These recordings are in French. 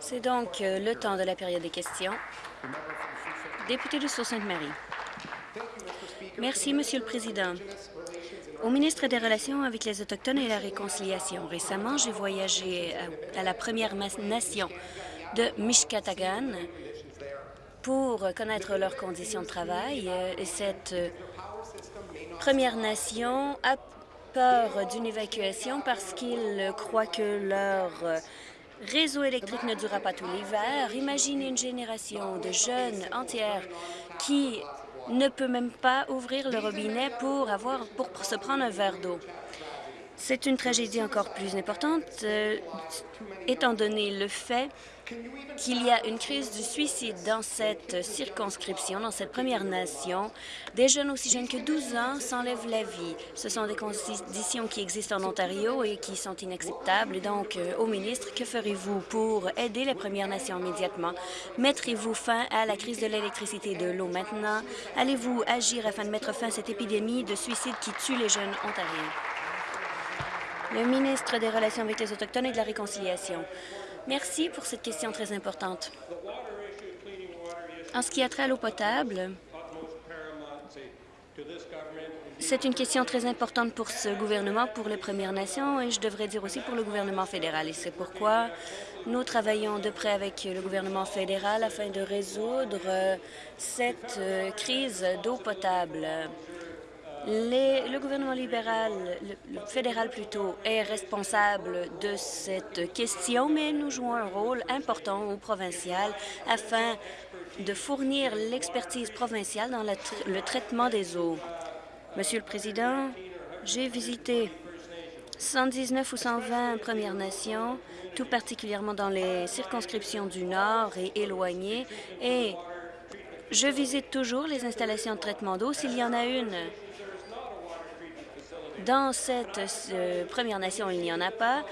C'est donc euh, le temps de la période des questions. Député de Sault-Sainte-Marie. Merci, Monsieur le Président. Au ministre des Relations avec les Autochtones et la Réconciliation, récemment, j'ai voyagé à, la Première Nation de Mishkatagan pour connaître leurs conditions de travail. Et cette euh, Première Nation a peur d'une évacuation parce qu'ils croient que leur réseau électrique ne durera pas tout l'hiver. Imaginez une génération de jeunes entières qui ne peut même pas ouvrir le robinet pour, avoir, pour se prendre un verre d'eau. C'est une tragédie encore plus importante, euh, étant donné le fait qu'il y a une crise du suicide dans cette circonscription, dans cette Première Nation. Des jeunes aussi jeunes que 12 ans s'enlèvent la vie. Ce sont des conditions qui existent en Ontario et qui sont inacceptables. donc, euh, au ministre, que ferez-vous pour aider les Premières Nations immédiatement? Mettrez-vous fin à la crise de l'électricité et de l'eau maintenant? Allez-vous agir afin de mettre fin à cette épidémie de suicide qui tue les jeunes ontariens? Le ministre des Relations avec les Autochtones et de la Réconciliation. Merci pour cette question très importante. En ce qui a trait à l'eau potable, c'est une question très importante pour ce gouvernement, pour les Premières Nations et je devrais dire aussi pour le gouvernement fédéral. Et c'est pourquoi nous travaillons de près avec le gouvernement fédéral afin de résoudre cette euh, crise d'eau potable le gouvernement libéral, le, fédéral plutôt, est responsable de cette question, mais nous jouons un rôle important au provincial afin de fournir l'expertise provinciale dans le traitement des eaux. Monsieur le Président, j'ai visité 119 ou 120 Premières Nations, tout particulièrement dans les circonscriptions du Nord et éloignées, et je visite toujours les installations de traitement d'eau s'il y en a une. Dans cette Première Nation, il n'y en a pas,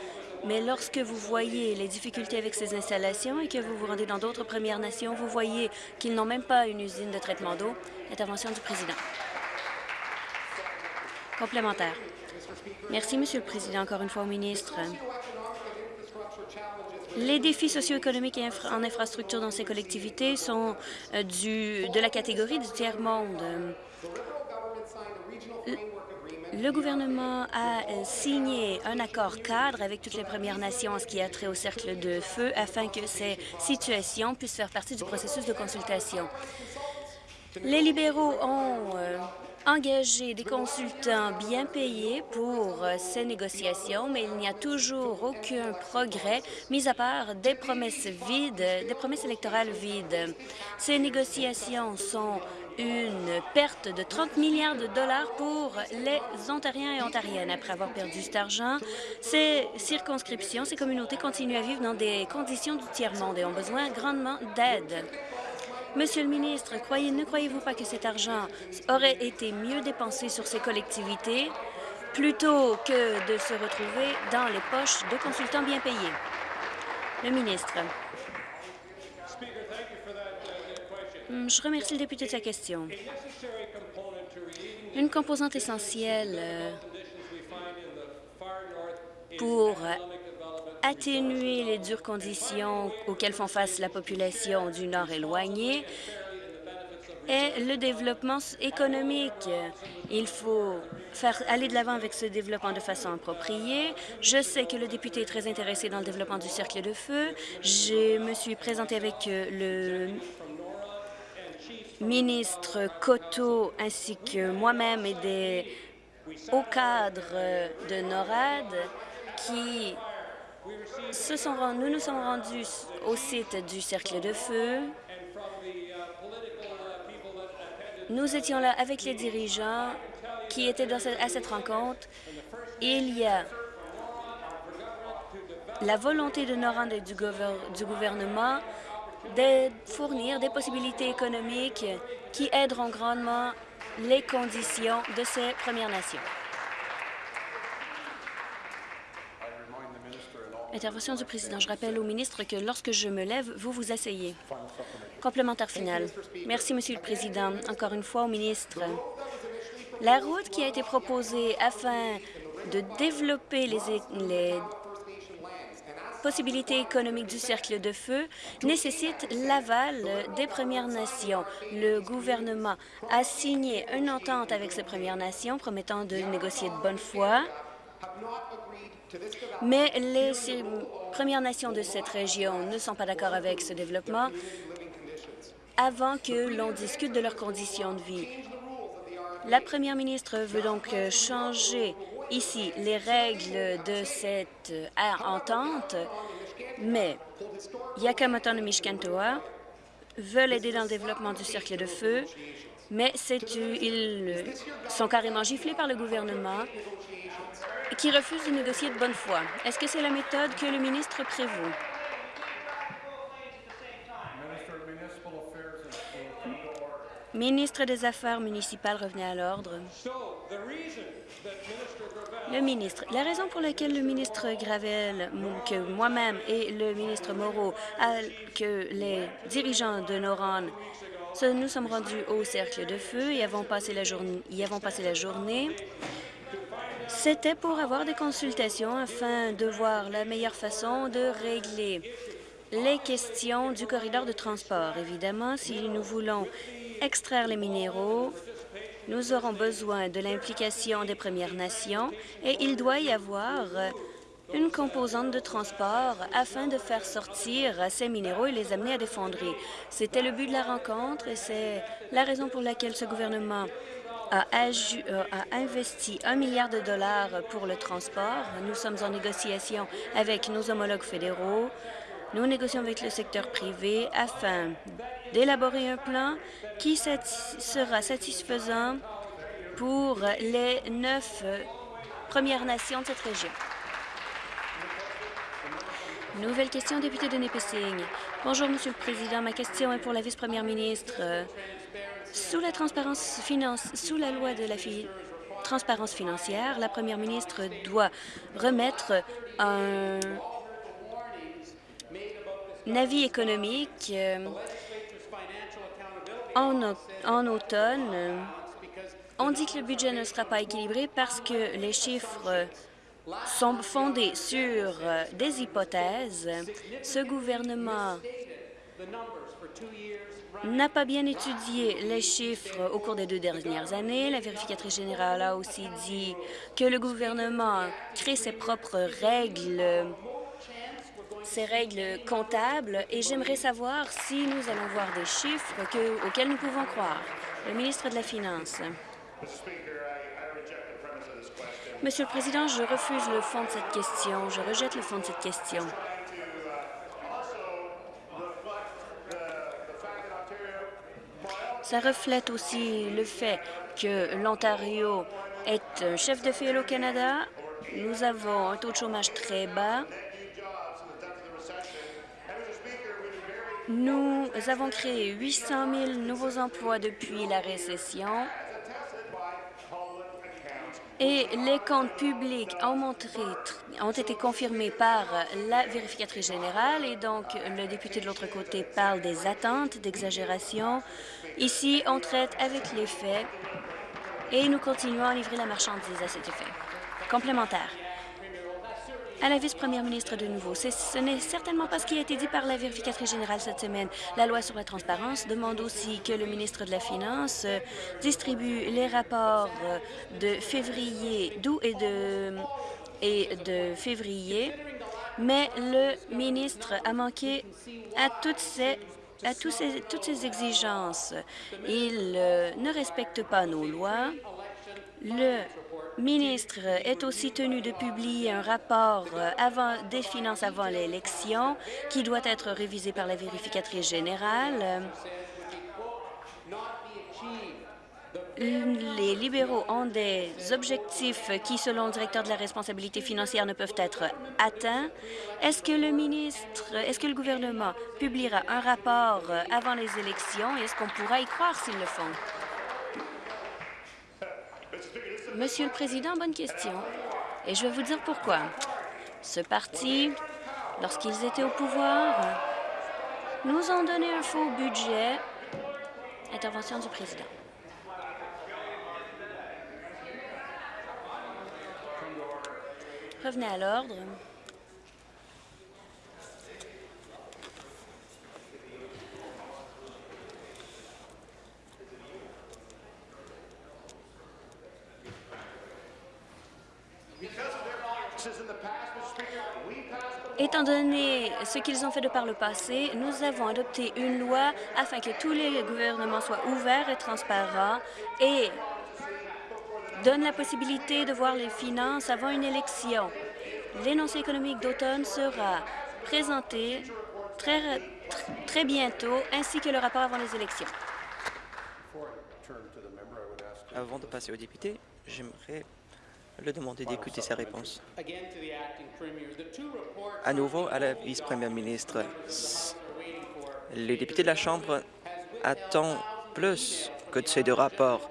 mais lorsque vous voyez les difficultés avec ces installations et que vous vous rendez dans d'autres Premières Nations, vous voyez qu'ils n'ont même pas une usine de traitement d'eau. Intervention du président. Complémentaire. Merci, Monsieur le Président, encore une fois au ministre. Les défis socio-économiques en infrastructure dans ces collectivités sont euh, du, de la catégorie du tiers-monde. Le gouvernement a euh, signé un accord cadre avec toutes les Premières Nations en ce qui a trait au cercle de feu afin que ces situations puissent faire partie du processus de consultation. Les libéraux ont euh, engagé des consultants bien payés pour euh, ces négociations, mais il n'y a toujours aucun progrès, mis à part des promesses vides, des promesses électorales vides. Ces négociations sont une perte de 30 milliards de dollars pour les Ontariens et Ontariennes. Après avoir perdu cet argent, ces circonscriptions, ces communautés continuent à vivre dans des conditions du tiers-monde et ont besoin grandement d'aide. Monsieur le ministre, ne croyez-vous pas que cet argent aurait été mieux dépensé sur ces collectivités plutôt que de se retrouver dans les poches de consultants bien payés? Le ministre. Je remercie le député de sa question. Une composante essentielle euh, pour atténuer les dures conditions auxquelles font face la population du Nord éloigné est le développement économique. Il faut faire aller de l'avant avec ce développement de façon appropriée. Je sais que le député est très intéressé dans le développement du cercle de feu. Je me suis présentée avec euh, le ministre Coteau ainsi que moi-même et des hauts cadres de NORAD qui se sont, nous nous sommes rendus au site du Cercle de Feu. Nous étions là avec les dirigeants qui étaient à cette rencontre. Il y a la volonté de NORAD et du gouvernement de fournir des possibilités économiques qui aideront grandement les conditions de ces Premières Nations. Intervention du président. Je rappelle au ministre que lorsque je me lève, vous vous asseyez. Complémentaire final. Merci, Monsieur le Président. Encore une fois au ministre. La route qui a été proposée afin de développer les, les possibilités économiques du cercle de feu nécessite l'aval des Premières Nations. Le gouvernement a signé une entente avec ces Premières Nations promettant de négocier de bonne foi, mais les Premières Nations de cette région ne sont pas d'accord avec ce développement avant que l'on discute de leurs conditions de vie. La première ministre veut donc changer ici les règles de cette euh, entente, mais Yakamoto et Mishkantoa veulent aider dans le développement du cercle de feu, mais ils sont carrément giflés par le gouvernement qui refuse de négocier de bonne foi. Est-ce que c'est la méthode que le ministre prévoit? Ministre des Affaires municipales, revenez à l'ordre. Le ministre, la raison pour laquelle le ministre Gravel, que moi-même et le ministre Moreau, que les dirigeants de Noron, nous sommes rendus au cercle de feu et y avons passé la journée, c'était pour avoir des consultations afin de voir la meilleure façon de régler les questions du corridor de transport. Évidemment, si nous voulons extraire les minéraux, nous aurons besoin de l'implication des Premières Nations et il doit y avoir une composante de transport afin de faire sortir ces minéraux et les amener à des fonderies. C'était le but de la rencontre et c'est la raison pour laquelle ce gouvernement a, euh, a, investi un milliard de dollars pour le transport. Nous sommes en négociation avec nos homologues fédéraux. Nous négocions avec le secteur privé afin d'élaborer un plan qui sera satisfaisant pour les neuf Premières Nations de cette région. Nouvelle question, député de Nipissing. Bonjour, Monsieur le Président. Ma question est pour la vice-première ministre. Sous la transparence finance, sous la loi de la transparence financière, la première ministre doit remettre un, avis économique euh, en, automne, on dit que le budget ne sera pas équilibré parce que les chiffres sont fondés sur des hypothèses. Ce gouvernement n'a pas bien étudié les chiffres au cours des deux dernières années. La vérificatrice générale a aussi dit que le gouvernement crée ses propres règles ces règles comptables et j'aimerais savoir si nous allons voir des chiffres auxquels nous pouvons croire. Le ministre de la Finance. Monsieur le Président, je refuse le fond de cette question. Je rejette le fond de cette question. Ça reflète aussi le fait que l'Ontario est un chef de file au Canada. Nous avons un taux de chômage très bas. Nous avons créé 800 000 nouveaux emplois depuis la récession et les comptes publics ont, montré, ont été confirmés par la vérificatrice générale et donc le député de l'autre côté parle des attentes, d'exagération. Ici, on traite avec les faits et nous continuons à livrer la marchandise à cet effet. Complémentaire à la vice-première ministre de nouveau. Ce n'est certainement pas ce qui a été dit par la vérificatrice générale cette semaine. La loi sur la transparence demande aussi que le ministre de la Finance euh, distribue les rapports euh, de février, d'août et de, et de février, mais le ministre a manqué à toutes ces à tous ces, toutes ces exigences. Il euh, ne respecte pas nos lois. Le ministre est aussi tenu de publier un rapport euh, avant, des finances avant l'élection qui doit être révisé par la vérificatrice générale. Les libéraux ont des objectifs qui, selon le directeur de la responsabilité financière, ne peuvent être atteints. Est-ce que le ministre, est-ce que le gouvernement publiera un rapport euh, avant les élections? Et est-ce qu'on pourra y croire s'ils le font? Monsieur le Président, bonne question. Et je vais vous dire pourquoi. Ce parti, lorsqu'ils étaient au pouvoir, nous ont donné un faux budget. Intervention du Président. Revenez à l'ordre. Étant donné ce qu'ils ont fait de par le passé, nous avons adopté une loi afin que tous les gouvernements soient ouverts et transparents et donnent la possibilité de voir les finances avant une élection. L'énoncé économique d'automne sera présenté très, très bientôt, ainsi que le rapport avant les élections. Avant de passer au député, j'aimerais le demander d'écouter sa réponse. À nouveau, à la vice-première ministre, les députés de la Chambre attendent plus que de ces deux rapports.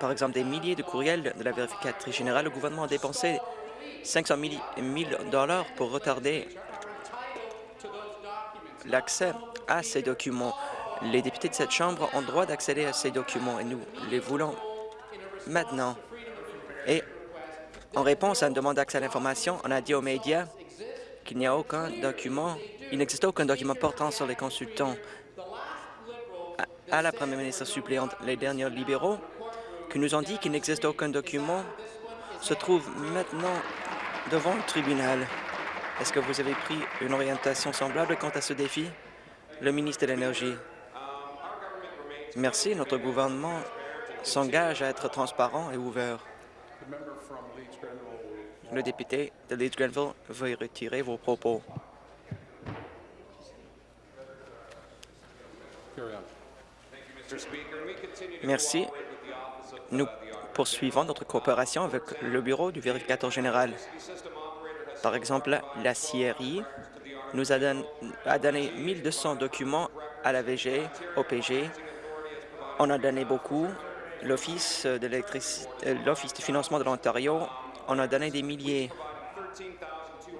Par exemple, des milliers de courriels de la vérificatrice générale. Le gouvernement a dépensé 500 000 dollars pour retarder l'accès à ces documents. Les députés de cette Chambre ont le droit d'accéder à ces documents et nous les voulons maintenant. Et en réponse à une demande d'accès à l'information, on a dit aux médias qu'il n'y a aucun document, il n'existe aucun document portant sur les consultants. À, la première ministre suppléante, les derniers libéraux qui nous ont dit qu'il n'existe aucun document se trouvent maintenant devant le tribunal. Est-ce que vous avez pris une orientation semblable quant à ce défi? Le ministre de l'Énergie? Merci. Notre gouvernement s'engage à être transparent et ouvert. Le député de Leeds-Grenville veut retirer vos propos. Merci. Nous poursuivons notre coopération avec le Bureau du vérificateur général. Par exemple, la CRI nous a, donné, a donné 1200 documents à la VG, au PG. On a donné beaucoup. L'Office de l'électricité, l'Office de financement de l'Ontario on a donné des milliers.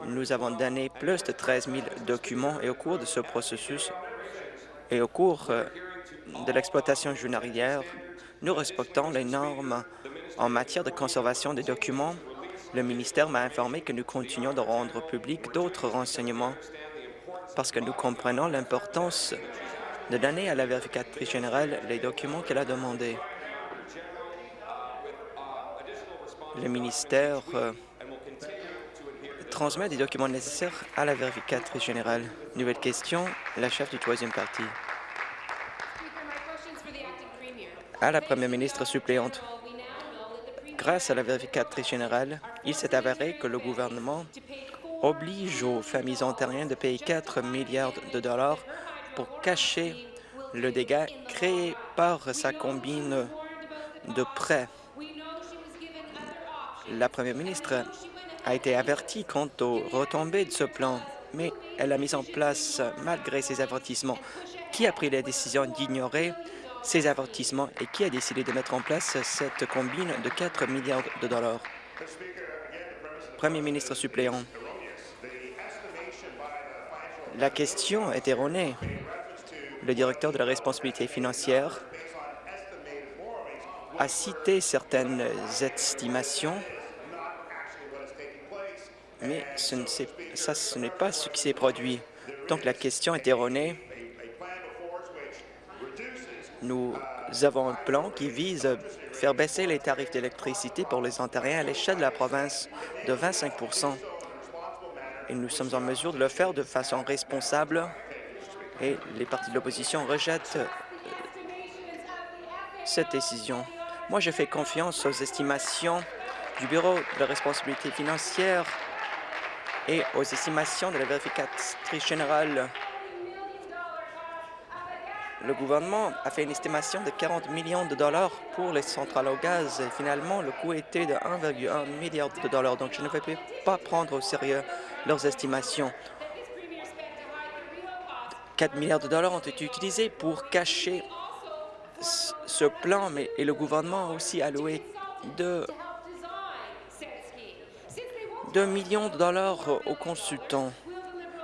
Nous avons donné plus de 13 000 documents et au cours de ce processus et au cours euh, de l'exploitation journalière, nous respectons les normes en matière de conservation des documents. Le ministère m'a informé que nous continuons de rendre public d'autres renseignements parce que nous comprenons l'importance de donner à la vérificatrice générale les documents qu'elle a demandés. Le ministère euh, transmet des documents nécessaires à la vérificatrice générale. Nouvelle question, la chef du troisième parti. À la première ministre suppléante, grâce à la vérificatrice générale, il s'est avéré que le gouvernement oblige aux familles ontariennes de payer 4 milliards de dollars pour cacher le dégât créé par sa combine de prêts la première ministre a été avertie quant aux retombées de ce plan, mais elle a mis en place, malgré ces avertissements, qui a pris la décision d'ignorer ces avertissements et qui a décidé de mettre en place cette combine de 4 milliards de dollars. Premier ministre suppléant, la question est erronée. Le directeur de la responsabilité financière a cité certaines estimations mais ça, ce n'est pas ce qui s'est produit. Donc la question est erronée. Nous avons un plan qui vise à faire baisser les tarifs d'électricité pour les Ontariens à l'échelle de la province de 25% et nous sommes en mesure de le faire de façon responsable et les partis de l'opposition rejettent euh, cette décision. Moi, je fais confiance aux estimations du Bureau de responsabilité financière et aux estimations de la vérificatrice générale. Le gouvernement a fait une estimation de 40 millions de dollars pour les centrales au gaz et finalement le coût était de 1,1 milliard de dollars. Donc je ne vais pas prendre au sérieux leurs estimations. 4 milliards de dollars ont été utilisés pour cacher ce plan, mais et le gouvernement a aussi alloué de 2 millions de dollars aux consultants.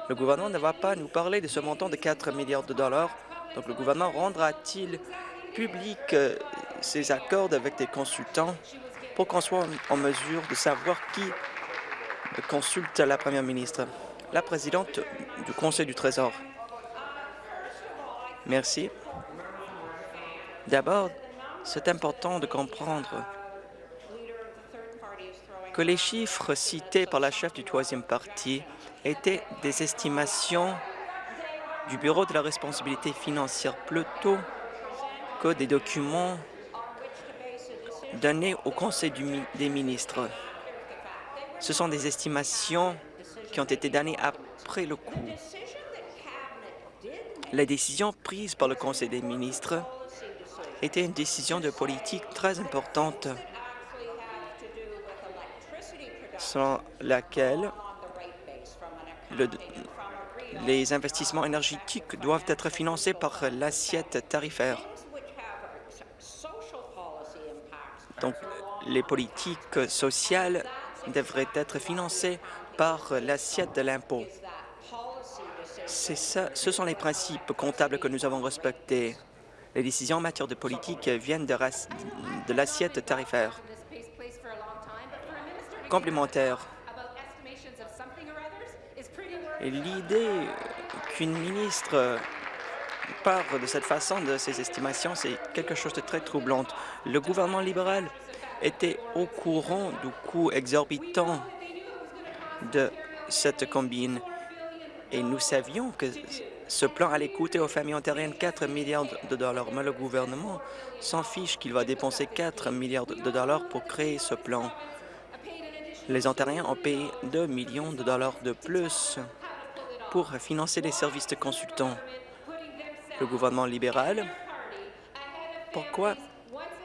Le gouvernement ne va pas nous parler de ce montant de 4 milliards de dollars. Donc le gouvernement rendra-t-il public euh, ses accords avec des consultants pour qu'on soit en mesure de savoir qui consulte la première ministre? La présidente du Conseil du Trésor. Merci. D'abord, c'est important de comprendre que les chiffres cités par la chef du troisième parti étaient des estimations du Bureau de la responsabilité financière plutôt que des documents donnés au Conseil des ministres. Ce sont des estimations qui ont été données après le coup. La décision prise par le Conseil des ministres était une décision de politique très importante selon laquelle les investissements énergétiques doivent être financés par l'assiette tarifaire. Donc, les politiques sociales devraient être financées par l'assiette de l'impôt. Ce sont les principes comptables que nous avons respectés. Les décisions en matière de politique viennent de, l'assiette tarifaire. Complémentaire. L'idée qu'une ministre parle de cette façon de ses estimations, c'est quelque chose de très troublant. Le gouvernement libéral était au courant du coût exorbitant de cette combine et nous savions que ce plan allait coûter aux familles ontariennes 4 milliards de dollars, mais le gouvernement s'en fiche qu'il va dépenser 4 milliards de dollars pour créer ce plan. Les Ontariens ont payé 2 millions de dollars de plus pour financer les services de consultants. Le gouvernement libéral, pourquoi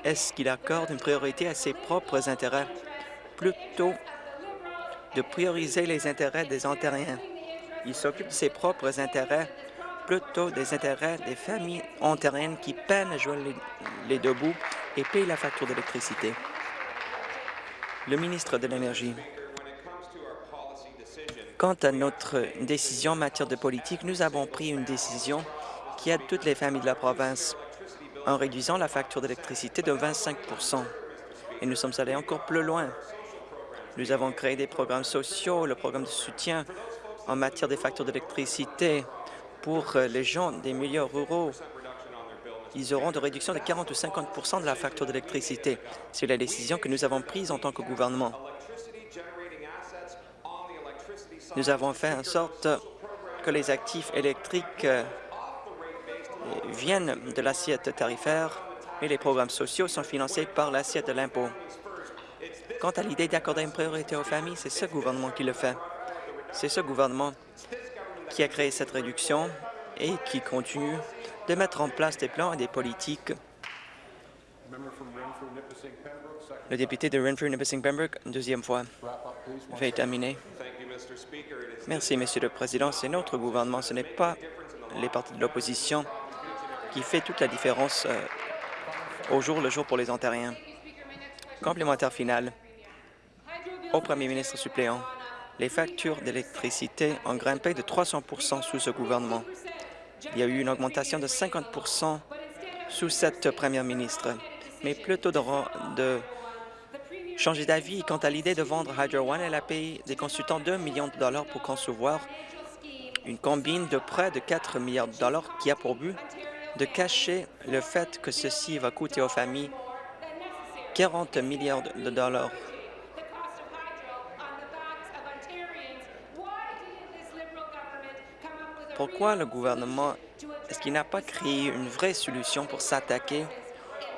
est-ce qu'il accorde une priorité à ses propres intérêts plutôt de prioriser les intérêts des Ontariens? Il s'occupe de ses propres intérêts plutôt des intérêts des familles ontariennes qui peinent à jouer les, deux bouts et payent la facture d'électricité. Le ministre de l'Énergie. Quant à notre décision en matière de politique, nous avons pris une décision qui aide toutes les familles de la province en réduisant la facture d'électricité de 25 Et nous sommes allés encore plus loin. Nous avons créé des programmes sociaux, le programme de soutien en matière des factures d'électricité pour euh, les gens des milieux ruraux. Ils auront de réduction de 40 ou 50% de la facture d'électricité. C'est la décision que nous avons prise en tant que gouvernement. Nous avons fait en sorte que les actifs électriques euh, viennent de l'assiette tarifaire et les programmes sociaux sont financés par l'assiette de l'impôt. Quant à l'idée d'accorder une priorité aux familles, c'est ce gouvernement qui le fait. C'est ce gouvernement qui a créé cette réduction et qui continue de mettre en place des plans et des politiques. Le député de Renfrew, Nipissing Pembroke, deuxième fois, va terminer. Merci, Monsieur le Président. C'est notre gouvernement, ce n'est pas les partis de l'opposition qui fait toute la différence euh, au jour le jour pour les Ontariens. Complémentaire final au premier ministre suppléant les factures d'électricité ont grimpé de 300% sous ce gouvernement. Il y a eu une augmentation de 50 sous cette première ministre. Mais plutôt de, de changer d'avis quant à l'idée de vendre Hydro One, elle a payé des consultants 2 millions de dollars pour concevoir une combine de près de 4 milliards de dollars qui a pour but de cacher le fait que ceci va coûter aux familles 40 milliards de dollars Pourquoi le gouvernement est-ce qu'il n'a pas créé une vraie solution pour s'attaquer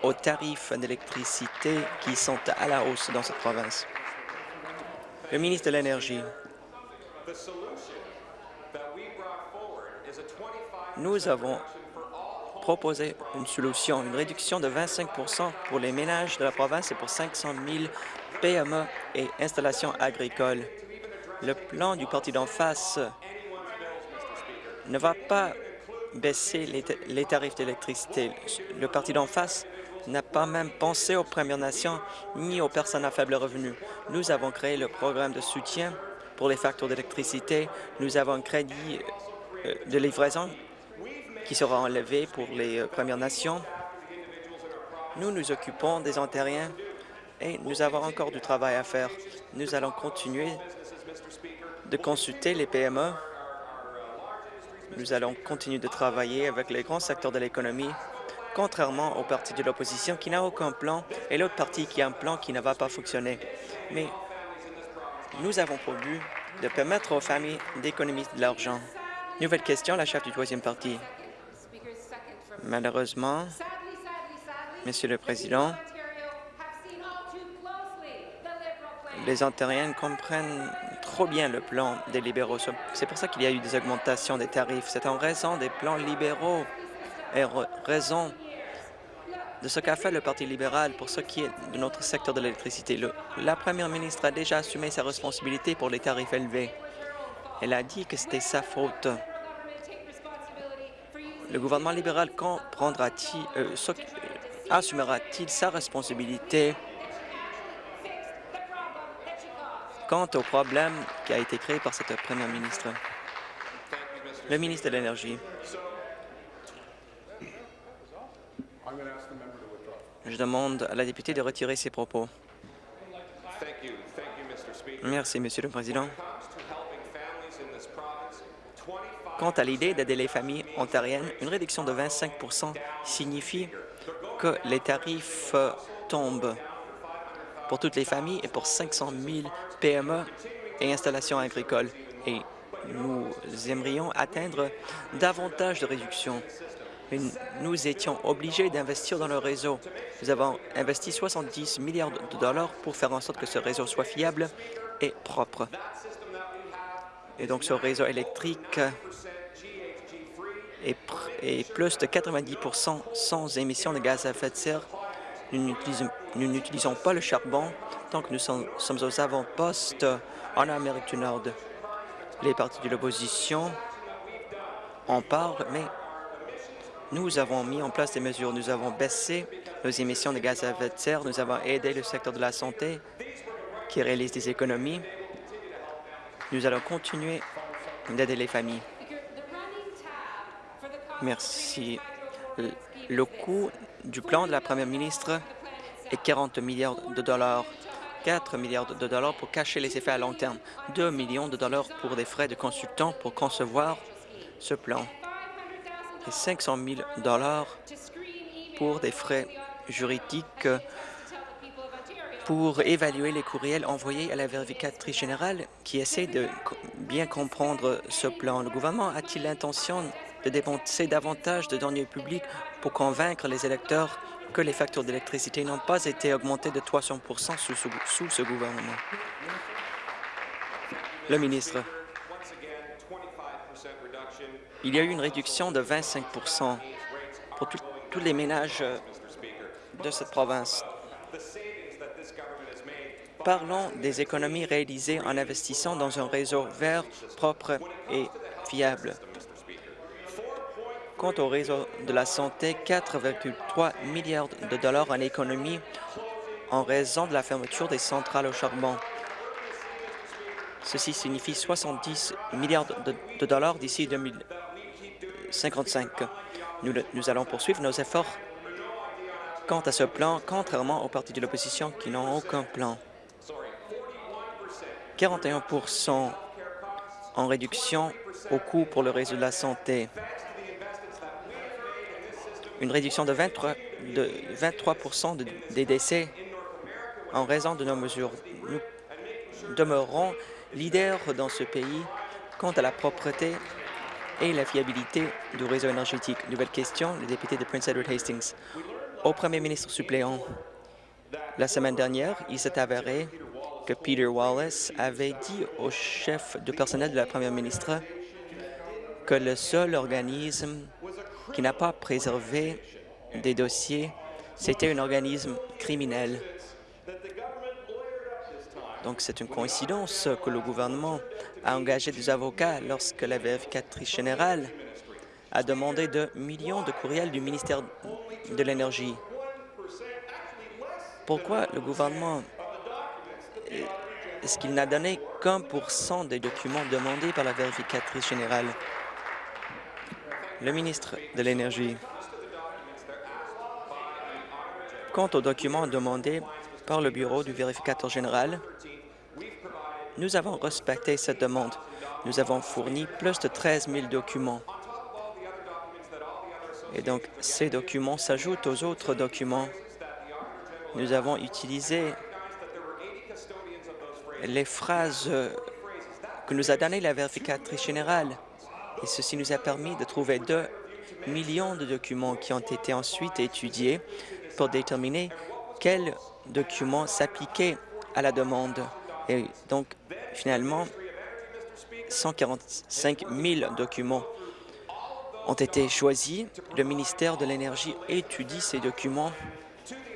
aux tarifs d'électricité qui sont à la hausse dans cette province? Le ministre de l'Énergie. Nous avons proposé une solution, une réduction de 25% pour les ménages de la province et pour 500 000 PME et installations agricoles. Le plan du parti d'en face ne va pas baisser les, tarifs d'électricité. Le parti d'en face n'a pas même pensé aux Premières Nations ni aux personnes à faible revenu. Nous avons créé le programme de soutien pour les factures d'électricité. Nous avons un crédit euh, de livraison qui sera enlevé pour les euh, Premières Nations. Nous nous occupons des Ontariens et nous avons encore du travail à faire. Nous allons continuer de consulter les PME nous allons continuer de travailler avec les grands secteurs de l'économie, contrairement au parti de l'opposition qui n'a aucun plan et l'autre parti qui a un plan qui ne va pas fonctionner. Mais nous avons pour but de permettre aux familles d'économiser de l'argent. Nouvelle question, la chef du troisième parti. Malheureusement, Monsieur le Président, les Ontariens comprennent trop bien le plan des libéraux. C'est pour ça qu'il y a eu des augmentations des tarifs. C'est en raison des plans libéraux et raison de ce qu'a fait le Parti libéral pour ce qui est de notre secteur de l'électricité. La première ministre a déjà assumé sa responsabilité pour les tarifs élevés. Elle a dit que c'était sa faute. Le gouvernement libéral prendra-t-il, euh, assumera-t-il sa responsabilité quant au problème qui a été créé par cette première ministre? Le ministre de l'Énergie. Je demande à la députée de retirer ses propos. Merci, Monsieur le Président. Quant à l'idée d'aider les familles ontariennes, une réduction de 25% signifie que les tarifs tombent pour toutes les familles et pour 500 000 PME et installations agricoles. Et nous aimerions atteindre davantage de réductions nous étions obligés d'investir dans le réseau. Nous avons investi 70 milliards de dollars pour faire en sorte que ce réseau soit fiable et propre. Et donc, ce réseau électrique est, plus de 90 sans émissions de gaz à effet de serre. Nous n'utilisons pas le charbon que nous sommes aux avant-postes en Amérique du Nord. Les partis de l'opposition en parlent, mais nous avons mis en place des mesures. Nous avons baissé nos émissions de gaz à effet de serre. Nous avons aidé le secteur de la santé qui réalise des économies. Nous allons continuer d'aider les familles. Merci. Le coût du plan de la première ministre est 40 milliards de dollars. 4 milliards de dollars pour cacher les effets à long terme, 2 millions de dollars pour des frais de consultants pour concevoir ce plan et 500 000 dollars pour des frais juridiques pour évaluer les courriels envoyés à la vérificatrice générale qui essaie de bien comprendre ce plan. Le gouvernement a-t-il l'intention de dépenser davantage de données publiques pour convaincre les électeurs que les factures d'électricité n'ont pas été augmentées de 300 sous, sous ce gouvernement? Le ministre. Il y a eu une réduction de 25% pour tous les ménages euh, de cette province. Parlons des économies réalisées en investissant dans un réseau vert, propre et fiable. Quant au réseau de la santé, 4,3 milliards de dollars en économie en raison de la fermeture des centrales au charbon. Ceci signifie 70 milliards de dollars d'ici 2000. 55. Nous, nous allons poursuivre nos efforts quant à ce plan, contrairement aux partis de l'opposition qui n'ont aucun plan. 41% en réduction au coût pour le réseau de la santé. Une réduction de 23, de 23 des décès en raison de nos mesures. Nous demeurons leaders dans ce pays quant à la propreté et la fiabilité du réseau énergétique. Nouvelle question, le député de Prince Edward Hastings. Au premier ministre suppléant, la semaine dernière, il s'est avéré que Peter Wallace avait dit au chef de personnel de la première ministre que le seul organisme qui n'a pas préservé des dossiers, c'était un organisme criminel. Donc, c'est une coïncidence que le gouvernement a engagé des avocats lorsque la vérificatrice générale a demandé de millions de courriels du ministère de l'Énergie. Pourquoi le gouvernement est-ce qu'il n'a donné qu'un pour cent des documents demandés par la vérificatrice générale? Le ministre de l'Énergie. Quant aux documents demandés par le bureau du vérificateur général, nous avons respecté cette demande. Nous avons fourni plus de 13 000 documents. Et donc, ces documents s'ajoutent aux autres documents. Nous avons utilisé les phrases que nous a données la vérificatrice générale. Et ceci nous a permis de trouver deux millions de documents qui ont été ensuite étudiés pour déterminer quels documents s'appliquaient à la demande. Et donc, finalement, 145 000 documents ont été choisis. Le ministère de l'Énergie étudie ces documents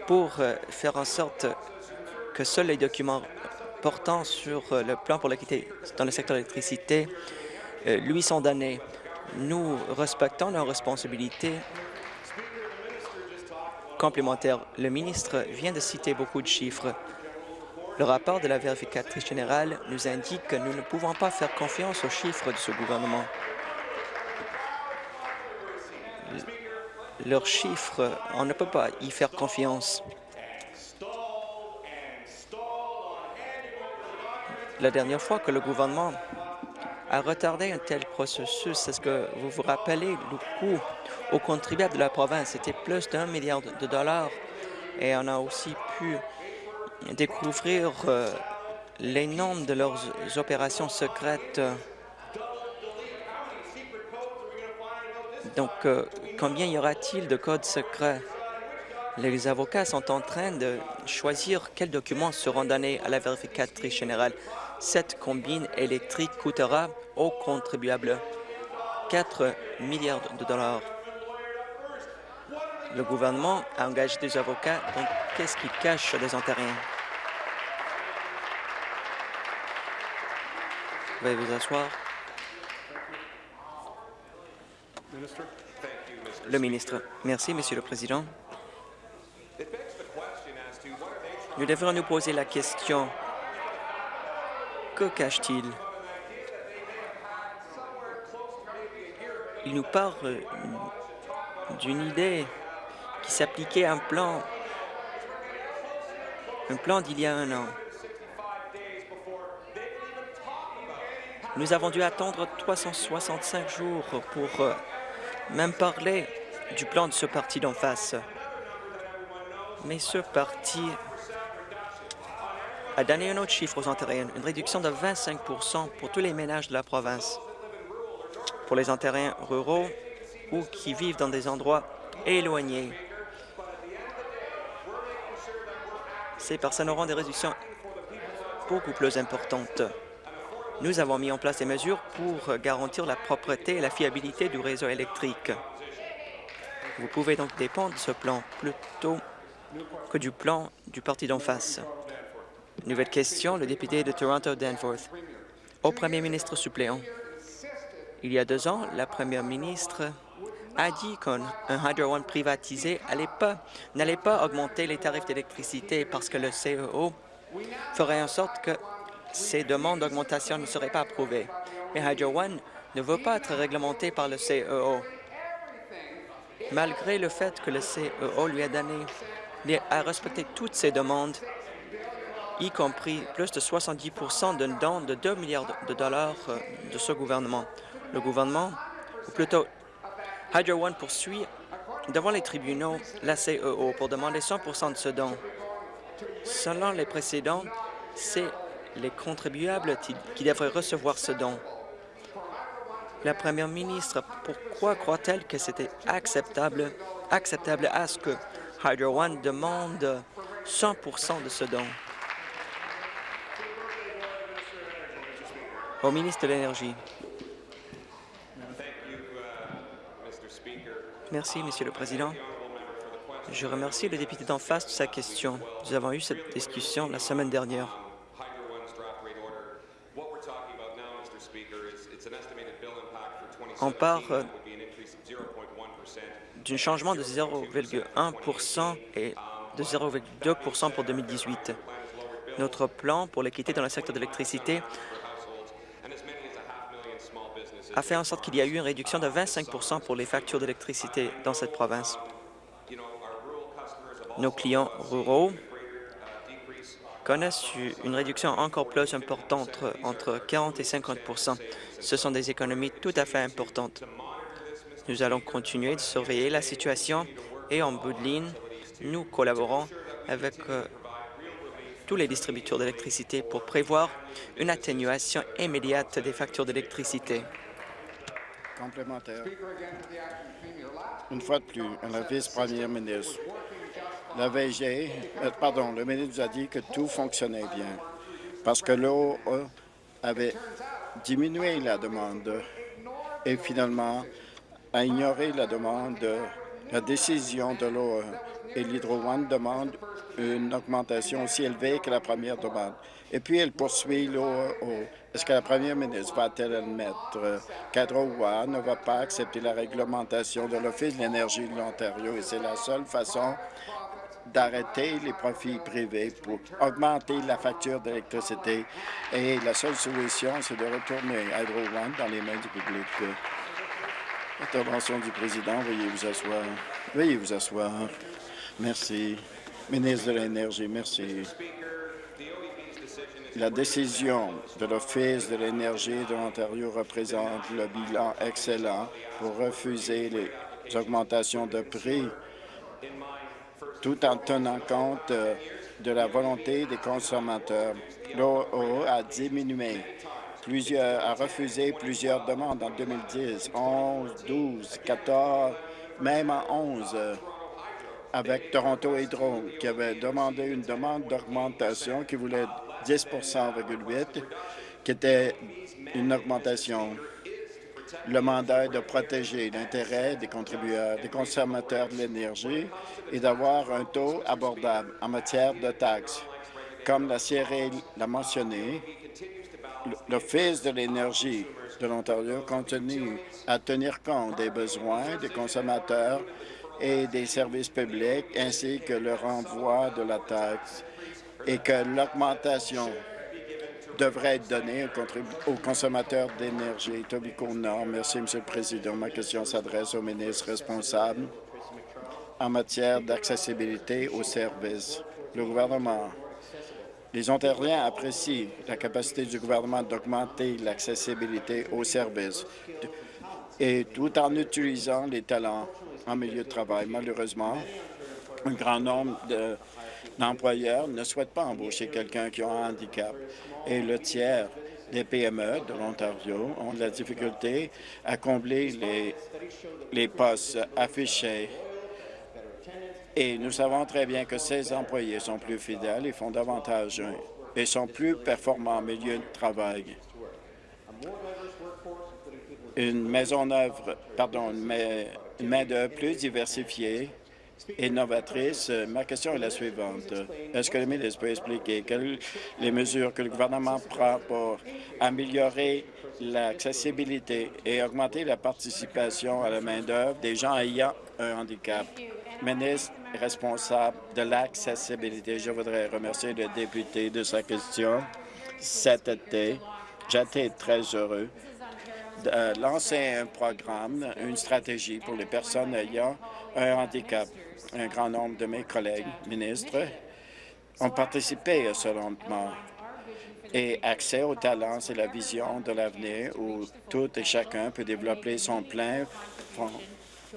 pour euh, faire en sorte que seuls les documents portant sur euh, le plan pour l'équité dans le secteur de l'électricité lui sont. Nous respectons nos responsabilités complémentaires. Le ministre vient de citer beaucoup de chiffres. Le rapport de la vérificatrice générale nous indique que nous ne pouvons pas faire confiance aux chiffres de ce gouvernement. Leurs chiffres, on ne peut pas y faire confiance. La dernière fois que le gouvernement a retardé un tel processus, est-ce que vous vous rappelez le coût aux contribuables de la province? C'était plus d'un milliard de dollars et on a aussi pu découvrir euh, les noms de leurs opérations secrètes. Donc, euh, combien y aura-t-il de codes secrets? Les avocats sont en train de choisir quels documents seront donnés à la vérificatrice générale. Cette combine électrique coûtera aux contribuables 4 milliards de dollars. Le gouvernement a engagé des avocats, donc qu'est-ce qui cache les Ontariens? Veuillez vous asseoir. Le ministre. Merci, Monsieur le Président. Nous devrions nous poser la question que cache-t-il? Il nous parle d'une idée qui s'appliquait à un plan, un plan d'il y a un an. Nous avons dû attendre 365 jours pour euh, même parler du plan de ce parti d'en face. Mais ce parti a donné un autre chiffre aux Ontariens, une réduction de 25 pour tous les ménages de la province. Pour les Ontariens ruraux ou qui vivent dans des endroits éloignés. Ces personnes auront des réductions beaucoup plus importantes. Nous avons mis en place des mesures pour garantir la propreté et la fiabilité du réseau électrique. Vous pouvez donc dépendre de ce plan plutôt que du plan du parti d'en face. Nouvelle question, le député de Toronto Danforth. Au premier ministre suppléant. Il y a deux ans, la première ministre a dit qu'un Hydro One privatisé n'allait pas, augmenter les tarifs d'électricité parce que le CEO ferait en sorte que ces demandes d'augmentation ne seraient pas approuvées. Mais Hydro One ne veut pas être réglementé par le CEO. Malgré le fait que le CEO lui a donné à respecter toutes ses demandes, y compris plus de 70% d'un don de 2 milliards de dollars euh, de ce gouvernement. Le gouvernement, ou plutôt Hydro One poursuit devant les tribunaux la CEO pour demander 100% de ce don. Selon les précédents, c'est les contribuables qui devraient recevoir ce don. La première ministre, pourquoi croit-elle que c'était acceptable, acceptable à ce que Hydro One demande 100% de ce don? Au ministre de l'Énergie. Merci, Monsieur le Président. Je remercie le député d'en face de sa question. Nous avons eu cette discussion la semaine dernière. On parle euh, d'un changement de 0,1% et de 0,2% pour 2018. Notre plan pour l'équité dans le secteur de l'électricité a fait en sorte qu'il y a eu une réduction de 25% pour les factures d'électricité dans cette province. Nos clients ruraux connaissent une réduction encore plus importante, entre 40 et 50 Ce sont des économies tout à fait importantes. Nous allons continuer de surveiller la situation et en bout de ligne, nous collaborons avec euh, tous les distributeurs d'électricité pour prévoir une atténuation immédiate des factures d'électricité. Complémentaire. Une fois de plus, la vice-première ministre. La VG, euh, pardon, le ministre nous a dit que tout fonctionnait bien parce que l'eau avait diminué la demande et finalement a ignoré la demande, la décision de l'eau et l'Hydro One demande une augmentation aussi élevée que la première demande. Et puis, elle poursuit l'eau. Est-ce que la première ministre va-t-elle admettre qu'Hydro One ne va pas accepter la réglementation de l'Office de l'énergie de l'Ontario et c'est la seule façon d'arrêter les profits privés pour augmenter la facture d'électricité. Et la seule solution, c'est de retourner Hydro One dans les mains du public. Intervention du président. Veuillez vous asseoir. Veuillez vous asseoir. Merci. Ministre de l'Énergie, merci. La décision de l'Office de l'énergie de l'Ontario représente le bilan excellent pour refuser les augmentations de prix tout en tenant compte euh, de la volonté des consommateurs. L'OO a diminué, plusieurs, a refusé plusieurs demandes en 2010, 11, 12, 14, même en 11, euh, avec Toronto Hydro, qui avait demandé une demande d'augmentation qui voulait 10,8% qui était une augmentation le mandat est de protéger l'intérêt des contributeurs, des consommateurs de l'énergie et d'avoir un taux abordable en matière de taxes. Comme la CRE l'a mentionné, l'Office de l'énergie de l'Ontario continue à tenir compte des besoins des consommateurs et des services publics, ainsi que le renvoi de la taxe et que l'augmentation devrait être donné aux consommateurs d'énergie. Merci, M. le Président. Ma question s'adresse au ministre responsable en matière d'accessibilité aux services. Le gouvernement, les Ontariens apprécient la capacité du gouvernement d'augmenter l'accessibilité aux services et tout en utilisant les talents en milieu de travail. Malheureusement, un grand nombre d'employeurs ne souhaitent pas embaucher quelqu'un qui a un handicap et le tiers des PME de l'Ontario ont de la difficulté à combler les, les postes affichés. Et nous savons très bien que ces employés sont plus fidèles et font davantage et sont plus performants en milieu de travail. Une maison-œuvre, pardon, une main-d'œuvre plus diversifiée Ma question est la suivante. Est-ce que le ministre peut expliquer les mesures que le gouvernement prend pour améliorer l'accessibilité et augmenter la participation à la main-d'œuvre des gens ayant un handicap? Ministre responsable de l'accessibilité, je voudrais remercier le député de sa question. Cet été, j'étais très heureux de lancer un programme, une stratégie pour les personnes ayant un handicap un grand nombre de mes collègues ministres ont participé à ce lancement. Et accès au talent, c'est la vision de l'avenir où tout et chacun peut développer son plein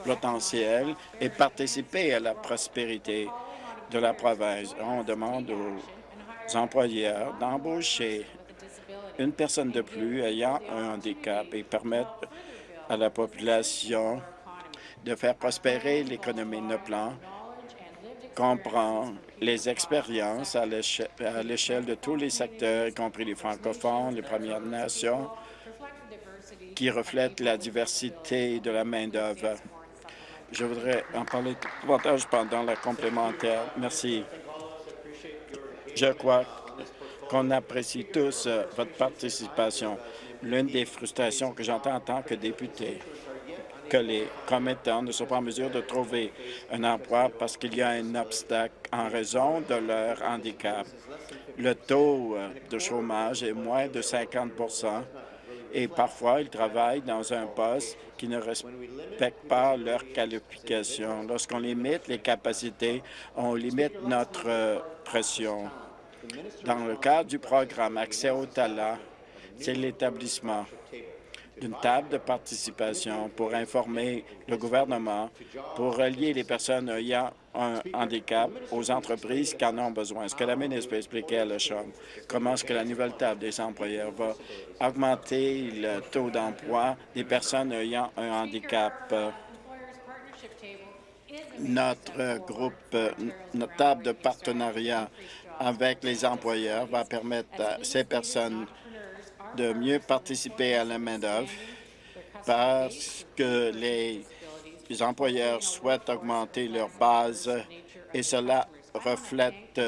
potentiel et participer à la prospérité de la province. On demande aux employeurs d'embaucher une personne de plus ayant un handicap et permettre à la population de faire prospérer l'économie de plan comprend les expériences à l'échelle de tous les secteurs, y compris les francophones, les Premières Nations, qui reflètent la diversité de la main-d'œuvre. Je voudrais en parler davantage pendant la complémentaire. Merci. Je crois qu'on apprécie tous euh, votre participation. L'une des frustrations que j'entends en tant que député, que les commettants ne sont pas en mesure de trouver un emploi parce qu'il y a un obstacle en raison de leur handicap. Le taux euh, de chômage est moins de 50% et parfois ils travaillent dans un poste qui ne respecte pas leurs qualifications. Lorsqu'on limite les capacités, on limite notre euh, pression. Dans le cadre du programme Accès au talent, c'est l'établissement d'une table de participation pour informer le gouvernement, pour relier les personnes ayant un handicap aux entreprises qui en ont besoin. Est-ce que la ministre peut expliquer à la Chambre comment est-ce que la nouvelle table des employeurs va augmenter le taux d'emploi des personnes ayant un handicap? Notre groupe, notre table de partenariat avec les employeurs va permettre à ces personnes de mieux participer à la main-d'œuvre parce que les employeurs souhaitent augmenter leur base et cela reflète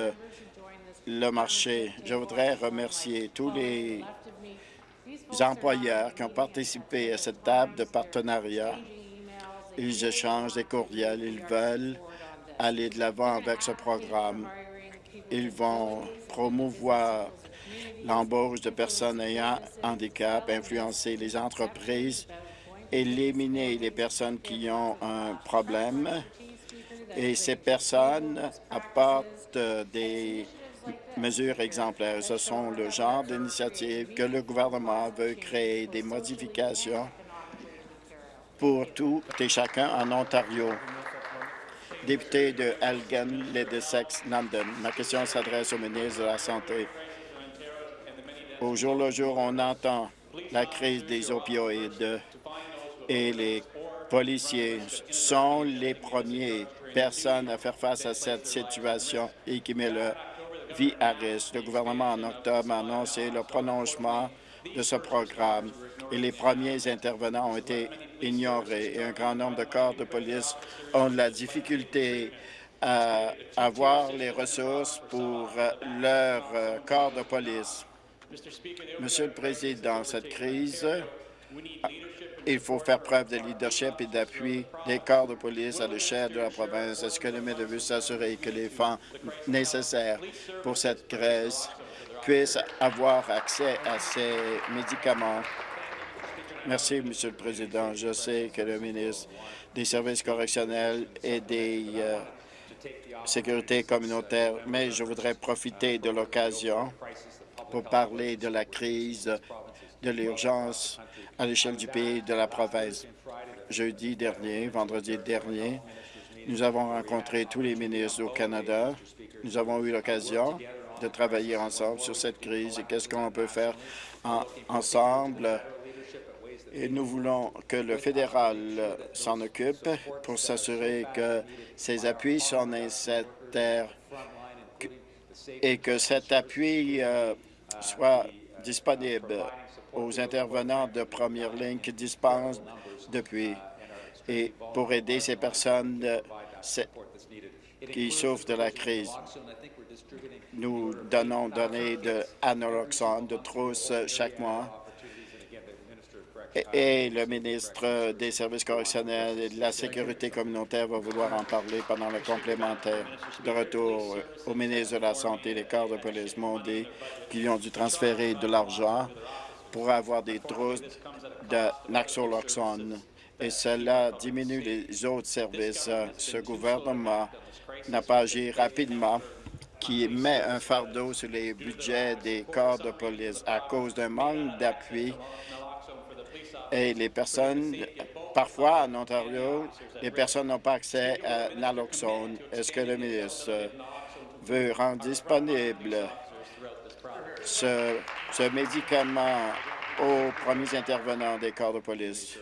le marché. Je voudrais remercier tous les employeurs qui ont participé à cette table de partenariat. Ils échangent des courriels, ils veulent aller de l'avant avec ce programme. Ils vont promouvoir l'embauche de personnes ayant handicap, influencer les entreprises, éliminer les personnes qui ont un problème. Et ces personnes apportent des mesures exemplaires. Ce sont le genre d'initiatives que le gouvernement veut créer des modifications pour tout et chacun en Ontario. Député de Elgin, Ledesex, London. Ma question s'adresse au ministre de la Santé. Au jour le jour, on entend la crise des opioïdes et les policiers sont les premières personnes à faire face à cette situation et qui met leur vie à risque. Le gouvernement, en octobre, a annoncé le prolongement de ce programme et les premiers intervenants ont été ignorés et un grand nombre de corps de police ont de la difficulté à avoir les ressources pour leur euh, corps de police. Monsieur le Président, cette crise, il faut faire preuve de leadership et d'appui des corps de police à l'échelle de la province. Est-ce que le maire veut s'assurer que les fonds nécessaires pour cette crise puissent avoir accès à ces médicaments? Merci, Monsieur le Président. Je sais que le ministre des Services correctionnels et des euh, sécurités communautaires, mais je voudrais profiter de l'occasion pour parler de la crise de l'urgence à l'échelle du pays de la province. Jeudi dernier, vendredi dernier, nous avons rencontré tous les ministres au Canada. Nous avons eu l'occasion de travailler ensemble sur cette crise et qu'est-ce qu'on peut faire ensemble et nous voulons que le fédéral s'en occupe pour s'assurer que ces appuis sont nécessaires et que cet appui euh, soit disponible aux intervenants de première ligne qui dispensent depuis et pour aider ces personnes qui souffrent de la crise. Nous donnons données de anoroxone, de trousse chaque mois et le ministre des Services correctionnels et de la Sécurité communautaire va vouloir en parler pendant le complémentaire. De retour au ministre de la Santé, les corps de police m'ont dit qu'ils ont dû transférer de l'argent pour avoir des trousses de naxoloxone et cela diminue les autres services. Ce gouvernement n'a pas agi rapidement qui met un fardeau sur les budgets des corps de police à cause d'un manque d'appui et les personnes, parfois en Ontario, les personnes n'ont pas accès à naloxone. Est-ce que le ministre veut rendre disponible ce, médicament aux premiers intervenants des corps de police?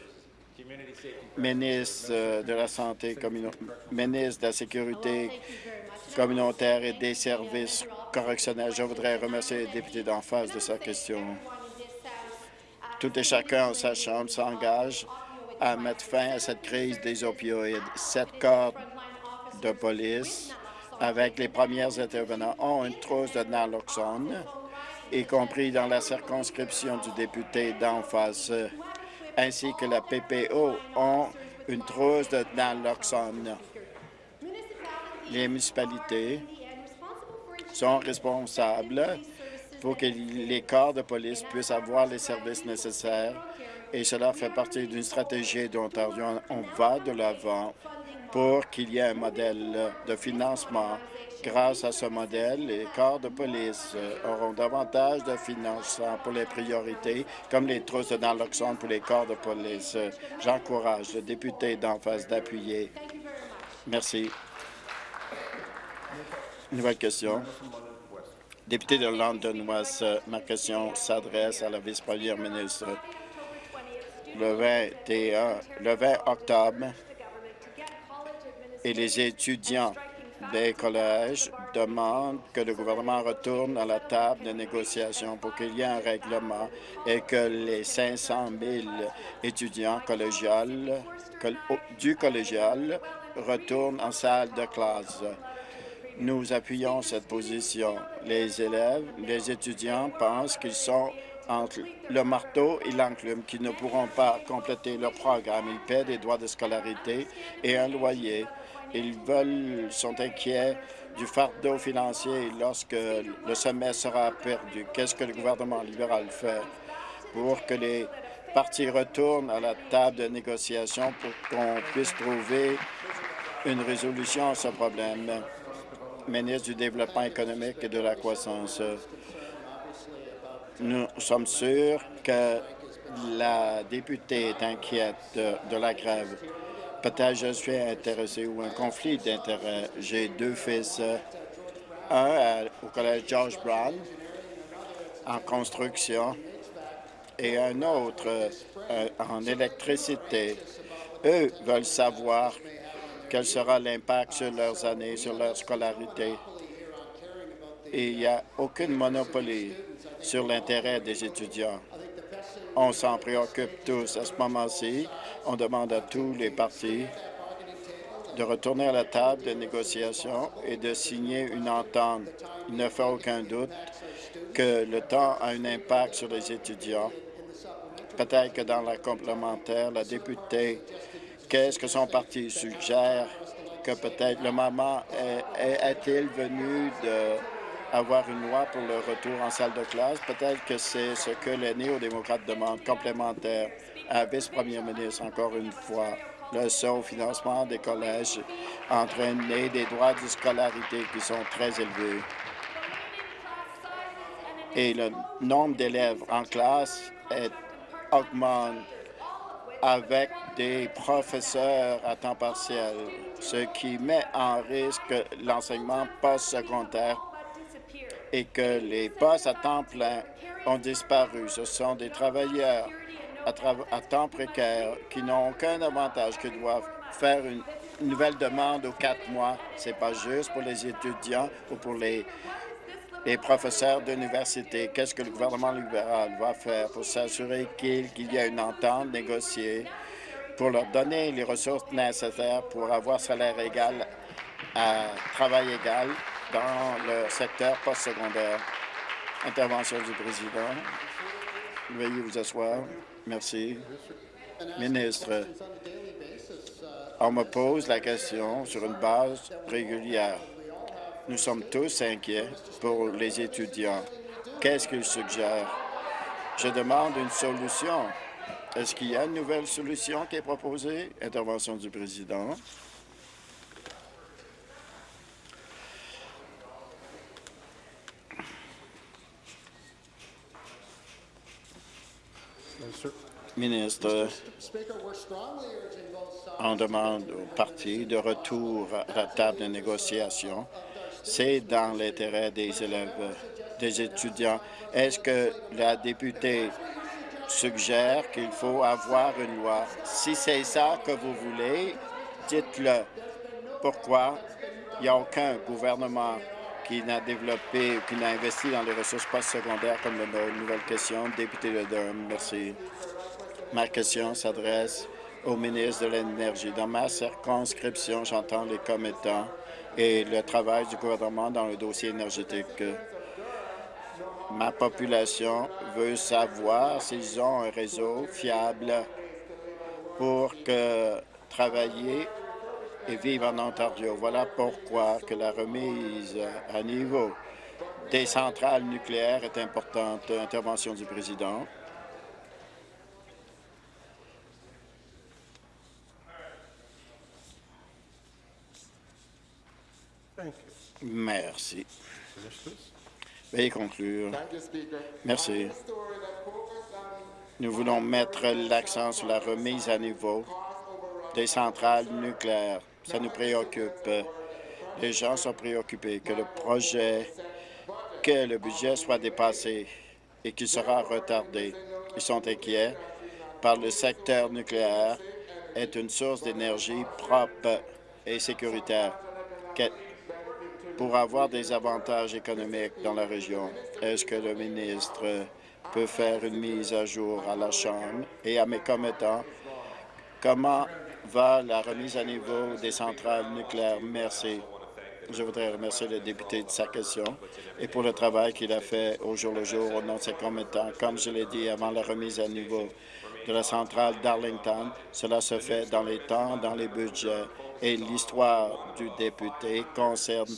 Ministre de la Santé, ministre de la Sécurité communautaire et des services correctionnels, je voudrais remercier les députés d'en face de sa question tout et chacun en sa Chambre s'engage à mettre fin à cette crise des opioïdes. Sept corps de police, avec les premiers intervenants, ont une trousse de naloxone, y compris dans la circonscription du député d'en face, ainsi que la PPO ont une trousse de naloxone. Les municipalités sont responsables pour que les corps de police puissent avoir les services nécessaires. Et cela fait partie d'une stratégie d'Ontario. On va de l'avant pour qu'il y ait un modèle de financement Grâce à ce modèle, les corps de police euh, auront davantage de financement pour les priorités, comme les trousses de naloxone pour les corps de police. J'encourage le député d'en face d'appuyer. Merci. Nouvelle question. Député de London West, ma question s'adresse à la vice-première ministre. Le 21, le 20 octobre, et les étudiants des collèges demandent que le gouvernement retourne à la table de négociation pour qu'il y ait un règlement et que les 500 000 étudiants collégiales, du collégial retournent en salle de classe. Nous appuyons cette position. Les élèves, les étudiants pensent qu'ils sont entre le marteau et l'enclume, qu'ils ne pourront pas compléter leur programme. Ils paient des droits de scolarité et un loyer. Ils sont inquiets du fardeau financier lorsque le semestre sera perdu. Qu'est-ce que le gouvernement libéral fait pour que les partis retournent à la table de négociation pour qu'on puisse trouver une résolution à ce problème? Ministre du Développement économique et de la croissance, nous sommes sûrs que la députée est inquiète de, la grève. Peut-être je suis intéressé ou un conflit d'intérêts. J'ai deux fils, un au collège George Brown en construction et un autre euh, en électricité. Eux veulent savoir quel sera l'impact sur leurs années, sur leur scolarité. Et il n'y a aucune monopolie sur l'intérêt des étudiants. On s'en préoccupe tous à ce moment-ci. On demande à tous les partis de retourner à la table de négociation et de signer une entente. Il ne fait aucun doute que le temps a un impact sur les étudiants. Peut-être que dans la complémentaire, la députée, qu'est-ce que son parti suggère que peut-être le moment est-il venu de avoir une loi pour le retour en salle de classe? Peut-être que c'est ce que les néo-démocrates demandent, complémentaire à vice-premier ministre, encore une fois. Le financement des collèges entraîner des droits de scolarité qui sont très élevés. Et le nombre d'élèves en classe augmente avec des professeurs à temps partiel, ce qui met en risque l'enseignement post-secondaire et que les postes à temps plein ont disparu. Ce sont des travailleurs à, temps précaire qui n'ont aucun avantage, qui doivent faire une nouvelle demande aux quatre mois. Ce n'est pas juste pour les étudiants ou pour les, les professeurs d'université. Qu'est-ce que le gouvernement libéral va faire pour s'assurer qu'il y ait une entente négociée pour leur donner les ressources nécessaires pour avoir salaire égal à travail égal dans le secteur postsecondaire? Intervention du président. Veuillez vous asseoir. Merci. Ministre, on me pose la question sur une base régulière. Nous sommes tous inquiets pour les étudiants. Qu'est-ce qu'ils suggèrent? Je demande une solution. Est-ce qu'il y a une nouvelle solution qui est proposée? Intervention du président. Ministre, on demande au parti de retour à la table de négociation. C'est dans l'intérêt des élèves, des étudiants. Est-ce que la députée suggère qu'il faut avoir une loi? Si c'est ça que vous voulez, dites-le. Pourquoi? Il n'y a aucun gouvernement qui n'a développé qui n'a investi dans les ressources postsecondaires comme la nouvelle question. Député de Durham, merci. Ma question s'adresse au ministre de l'Énergie. Dans ma circonscription, j'entends les commettants et le travail du gouvernement dans le dossier énergétique. Ma population veut savoir s'ils ont un réseau fiable pour travailler et vivre en Ontario. Voilà pourquoi que la remise à niveau des centrales nucléaires est importante. Intervention du président. Merci. Veuillez conclure. Merci. Nous voulons mettre l'accent sur la remise à niveau des centrales nucléaires. Ça nous préoccupe. Les gens sont préoccupés que le projet, que le budget soit dépassé et qu'il sera retardé. Ils sont inquiets par le secteur nucléaire est une source d'énergie propre et sécuritaire pour avoir des avantages économiques dans la région. Est-ce que le ministre peut faire une mise à jour à la Chambre? Et à mes commettants? Comment va la remise à niveau des centrales nucléaires? Merci. Je voudrais remercier le député de sa question et pour le travail qu'il a fait au jour le jour au nom de ses commettants. Comme je l'ai dit avant la remise à niveau de la centrale d'Arlington, cela se fait dans les temps, dans les budgets. Et l'histoire du député concerne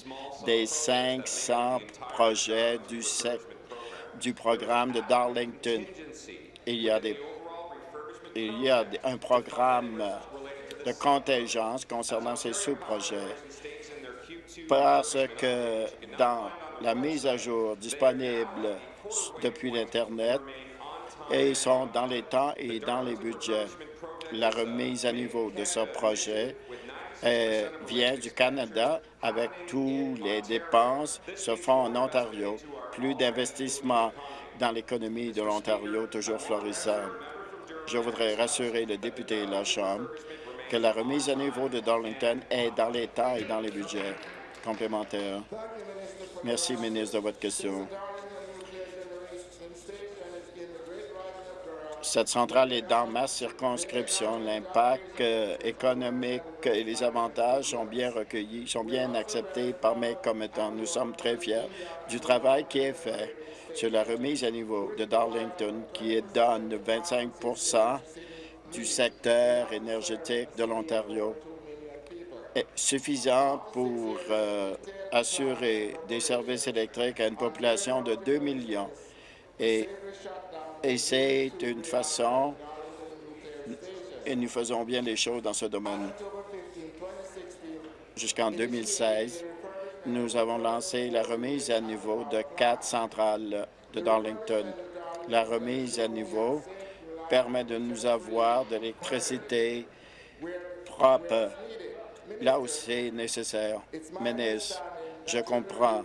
des 500 projets du, programme de Darlington. Il y a un programme de contingence concernant ces sous-projets. Parce que dans la mise à jour disponible depuis l'Internet, et ils sont dans les temps et dans les budgets. La remise à niveau de ce projet euh, vient du Canada avec toutes les dépenses se font en Ontario. Plus d'investissements dans l'économie de l'Ontario, toujours florissant. Je voudrais rassurer le député de la Chambre que la remise à niveau de Darlington est dans les temps et dans les budgets complémentaires. Merci, ministre, de votre question. Cette centrale est dans ma circonscription. L'impact euh, économique et les avantages sont bien recueillis, sont bien acceptés par mes commettants. Nous sommes très fiers du travail qui est fait sur la remise à niveau de Darlington, qui donne 25% du secteur énergétique de l'Ontario, suffisant pour euh, assurer des services électriques à une population de 2 millions. Et et c'est une façon, et nous faisons bien les choses dans ce domaine. Jusqu'en 2016, nous avons lancé la remise à niveau de quatre centrales de Darlington. La remise à niveau permet de nous avoir de l'électricité propre là où c'est nécessaire. Ministre, je comprends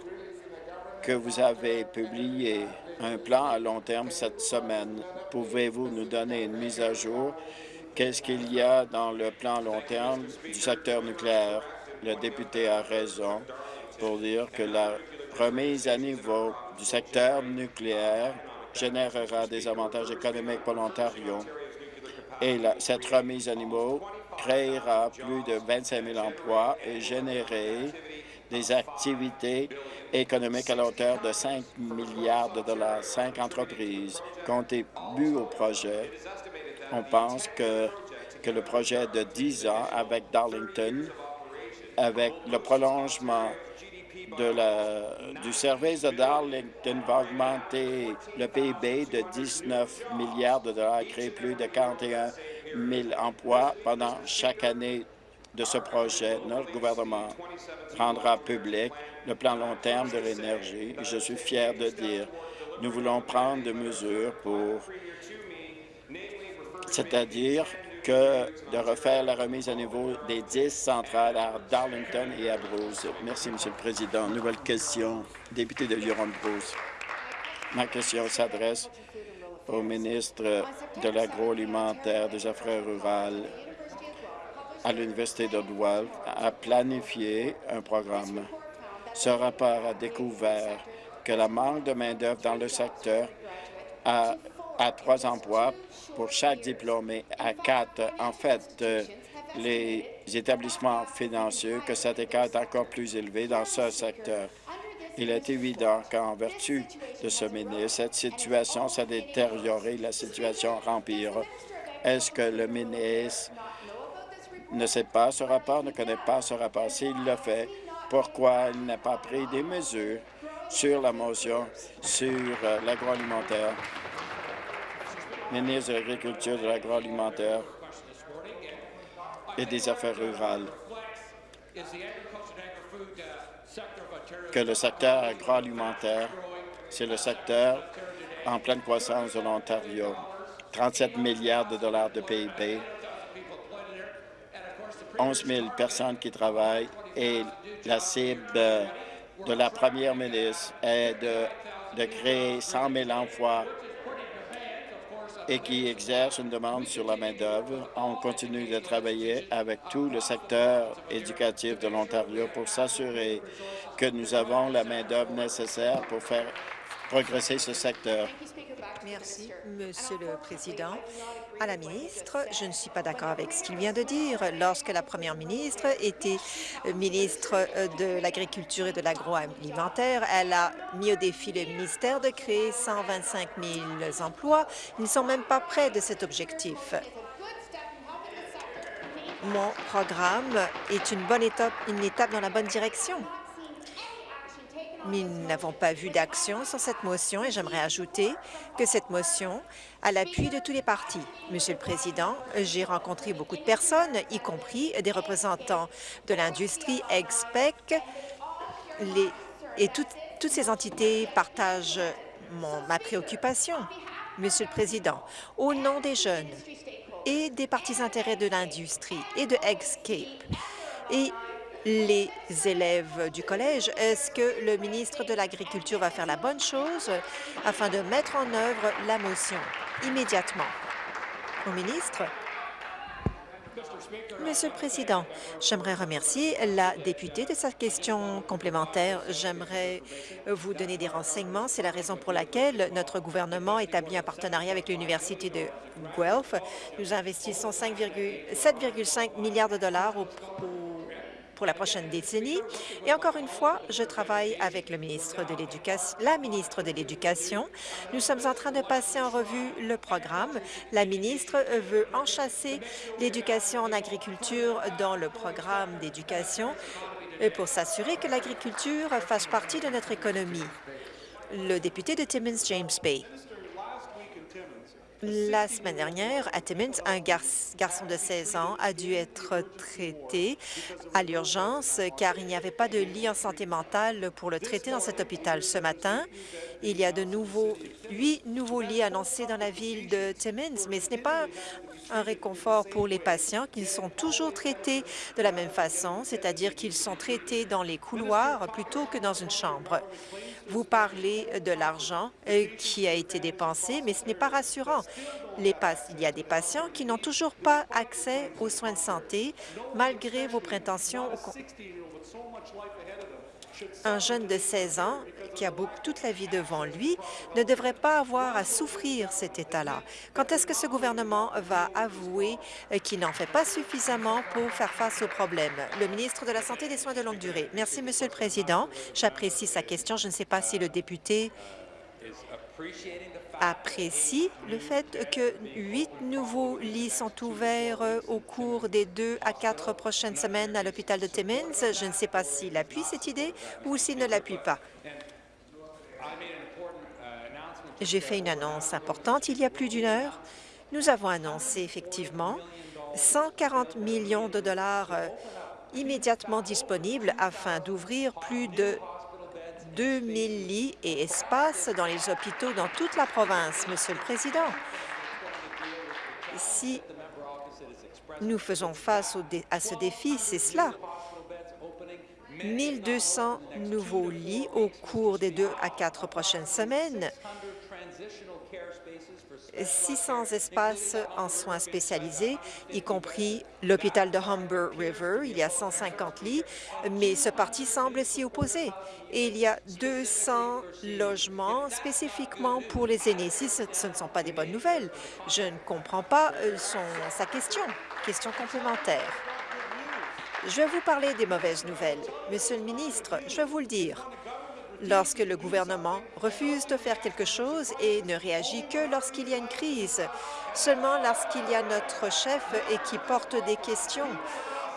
que vous avez publié un plan à long terme cette semaine. Pouvez-vous nous donner une mise à jour? Qu'est-ce qu'il y a dans le plan à long terme du secteur nucléaire? Le député a raison pour dire que la remise à niveau du secteur nucléaire générera des avantages économiques pour l'Ontario. Et cette remise à niveau créera plus de 25 000 emplois et générer des activités économiques à la hauteur de 5 milliards de dollars. Cinq entreprises contribuent au projet. On pense que, que le projet de 10 ans avec Darlington, avec le prolongement du service de Darlington va augmenter le PIB de 19 milliards de dollars et créer plus de 41 000 emplois pendant chaque année de ce projet, notre gouvernement rendra public le plan long terme de l'énergie. Je suis fier de dire nous voulons prendre des mesures pour, c'est-à-dire que de refaire la remise à niveau des 10 centrales à Darlington et à Bruce. Merci, Monsieur le Président. Nouvelle question, député de Huron-Bruce. Ma question s'adresse au ministre de l'Agroalimentaire, des Affaires rurales à l'Université d'Ottawa a planifié un programme. Ce rapport a découvert que la manque de main-d'œuvre dans le secteur a, trois emplois pour chaque diplômé à quatre. En fait, les établissements financiers, que cet écart est encore plus élevé dans ce secteur. Il est évident qu'en vertu de ce ministre, cette situation s'est détériorée, la situation empire. Est-ce que le ministre ne sait pas ce rapport, ne connaît pas ce rapport. S'il le fait, pourquoi il n'a pas pris des mesures sur la motion sur euh, l'agroalimentaire? Ministre de l'Agriculture, de l'agroalimentaire et des Affaires rurales. que le secteur agroalimentaire, c'est le secteur en pleine croissance de l'Ontario. 37 milliards de dollars de PIB, 11 000 personnes qui travaillent et la cible de la première ministre est de, créer 100 000 emplois et qui exerce une demande sur la main-d'œuvre. On continue de travailler avec tout le secteur éducatif de l'Ontario pour s'assurer que nous avons la main-d'œuvre nécessaire pour faire progresser ce secteur. Merci, Monsieur le Président. À la ministre, je ne suis pas d'accord avec ce qu'il vient de dire. Lorsque la première ministre était ministre de l'Agriculture et de l'Agroalimentaire, elle a mis au défi le ministère de créer 125 000 emplois. Ils ne sont même pas près de cet objectif. Mon programme est une bonne étape, une étape dans la bonne direction nous n'avons pas vu d'action sur cette motion et j'aimerais ajouter que cette motion a l'appui de tous les partis. Monsieur le Président, j'ai rencontré beaucoup de personnes, y compris des représentants de l'industrie, EXPEC, et toutes, ces entités partagent ma préoccupation. Monsieur le Président, au nom des jeunes et des partis intérêts de l'industrie et de EXCAPE, les élèves du collège. Est-ce que le ministre de l'Agriculture va faire la bonne chose afin de mettre en œuvre la motion immédiatement? Au ministre? Monsieur le Président, j'aimerais remercier la députée de sa question complémentaire. J'aimerais vous donner des renseignements. C'est la raison pour laquelle notre gouvernement établit un partenariat avec l'Université de Guelph. Nous investissons 7,5 milliards de dollars pour la prochaine décennie. Et encore une fois, je travaille avec la ministre de l'Éducation. Nous sommes en train de passer en revue le programme. La ministre veut enchasser l'éducation en agriculture dans le programme d'éducation pour s'assurer que l'agriculture fasse partie de notre économie. Le député de Timmins, James Bay. La semaine dernière, à Timmins, un garçon de 16 ans a dû être traité à l'urgence car il n'y avait pas de lit en santé mentale pour le traiter dans cet hôpital. Ce matin, il y a de nouveaux, huit nouveaux lits annoncés dans la ville de Timmins, mais ce n'est pas un réconfort pour les patients qui sont toujours traités de la même façon, c'est-à-dire qu'ils sont traités dans les couloirs plutôt que dans une chambre. Vous parlez de l'argent euh, qui a été dépensé, mais ce n'est pas rassurant. Il y a des patients qui n'ont toujours pas accès aux soins de santé malgré vos prétentions. Un jeune de 16 ans qui a toute la vie devant lui ne devrait pas avoir à souffrir cet état-là. Quand est-ce que ce gouvernement va avouer euh, qu'il n'en fait pas suffisamment pour faire face aux problèmes? Le ministre de la Santé et des Soins de longue durée. Merci, Monsieur le Président. J'apprécie sa question. Je ne sais pas si le député apprécie le fait que huit nouveaux lits sont ouverts euh, au cours des deux à quatre prochaines semaines à l'hôpital de Timmins. Je ne sais pas s'il appuie cette idée ou s'il ne l'appuie pas. J'ai fait une annonce importante il y a plus d'une heure. Nous avons annoncé effectivement 140 millions de dollars euh, immédiatement disponibles afin d'ouvrir plus de 2000 lits et espaces dans les hôpitaux dans toute la province, Monsieur le Président. Si nous faisons face à ce défi, c'est cela. 1200 nouveaux lits au cours des deux à quatre prochaines semaines, 600 espaces en soins spécialisés, y compris l'hôpital de Humber River. Il y a 150 lits, mais ce parti semble s'y opposer. Et il y a 200 logements spécifiquement pour les aînés. Si ce, ne sont pas des bonnes nouvelles, je ne comprends pas euh, sa question. Question complémentaire. Je vais vous parler des mauvaises nouvelles. Monsieur le ministre, je vais vous le dire lorsque le gouvernement refuse de faire quelque chose et ne réagit que lorsqu'il y a une crise, seulement lorsqu'il y a notre chef et qui porte des questions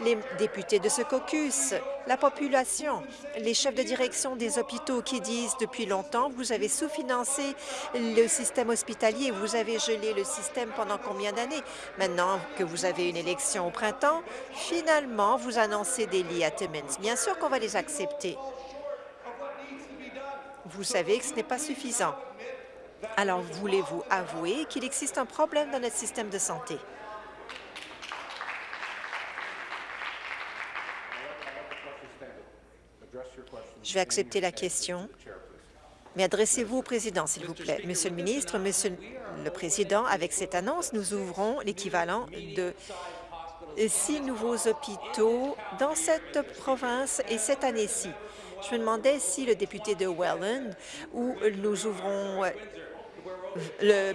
les députés de ce caucus, la population, les chefs de direction des hôpitaux qui disent depuis longtemps vous avez sous-financé le système hospitalier, vous avez gelé le système pendant combien d'années? Maintenant que vous avez une élection au printemps, finalement, vous annoncez des lits à Timmins. Bien sûr qu'on va les accepter. Vous savez que ce n'est pas suffisant. Alors, voulez-vous avouer qu'il existe un problème dans notre système de santé? Je vais accepter la question, mais adressez-vous au président, s'il vous plaît. Monsieur le ministre, Monsieur le Président, avec cette annonce, nous ouvrons l'équivalent de six nouveaux hôpitaux dans cette province et cette année-ci. Je me demandais si le député de Welland, où nous ouvrons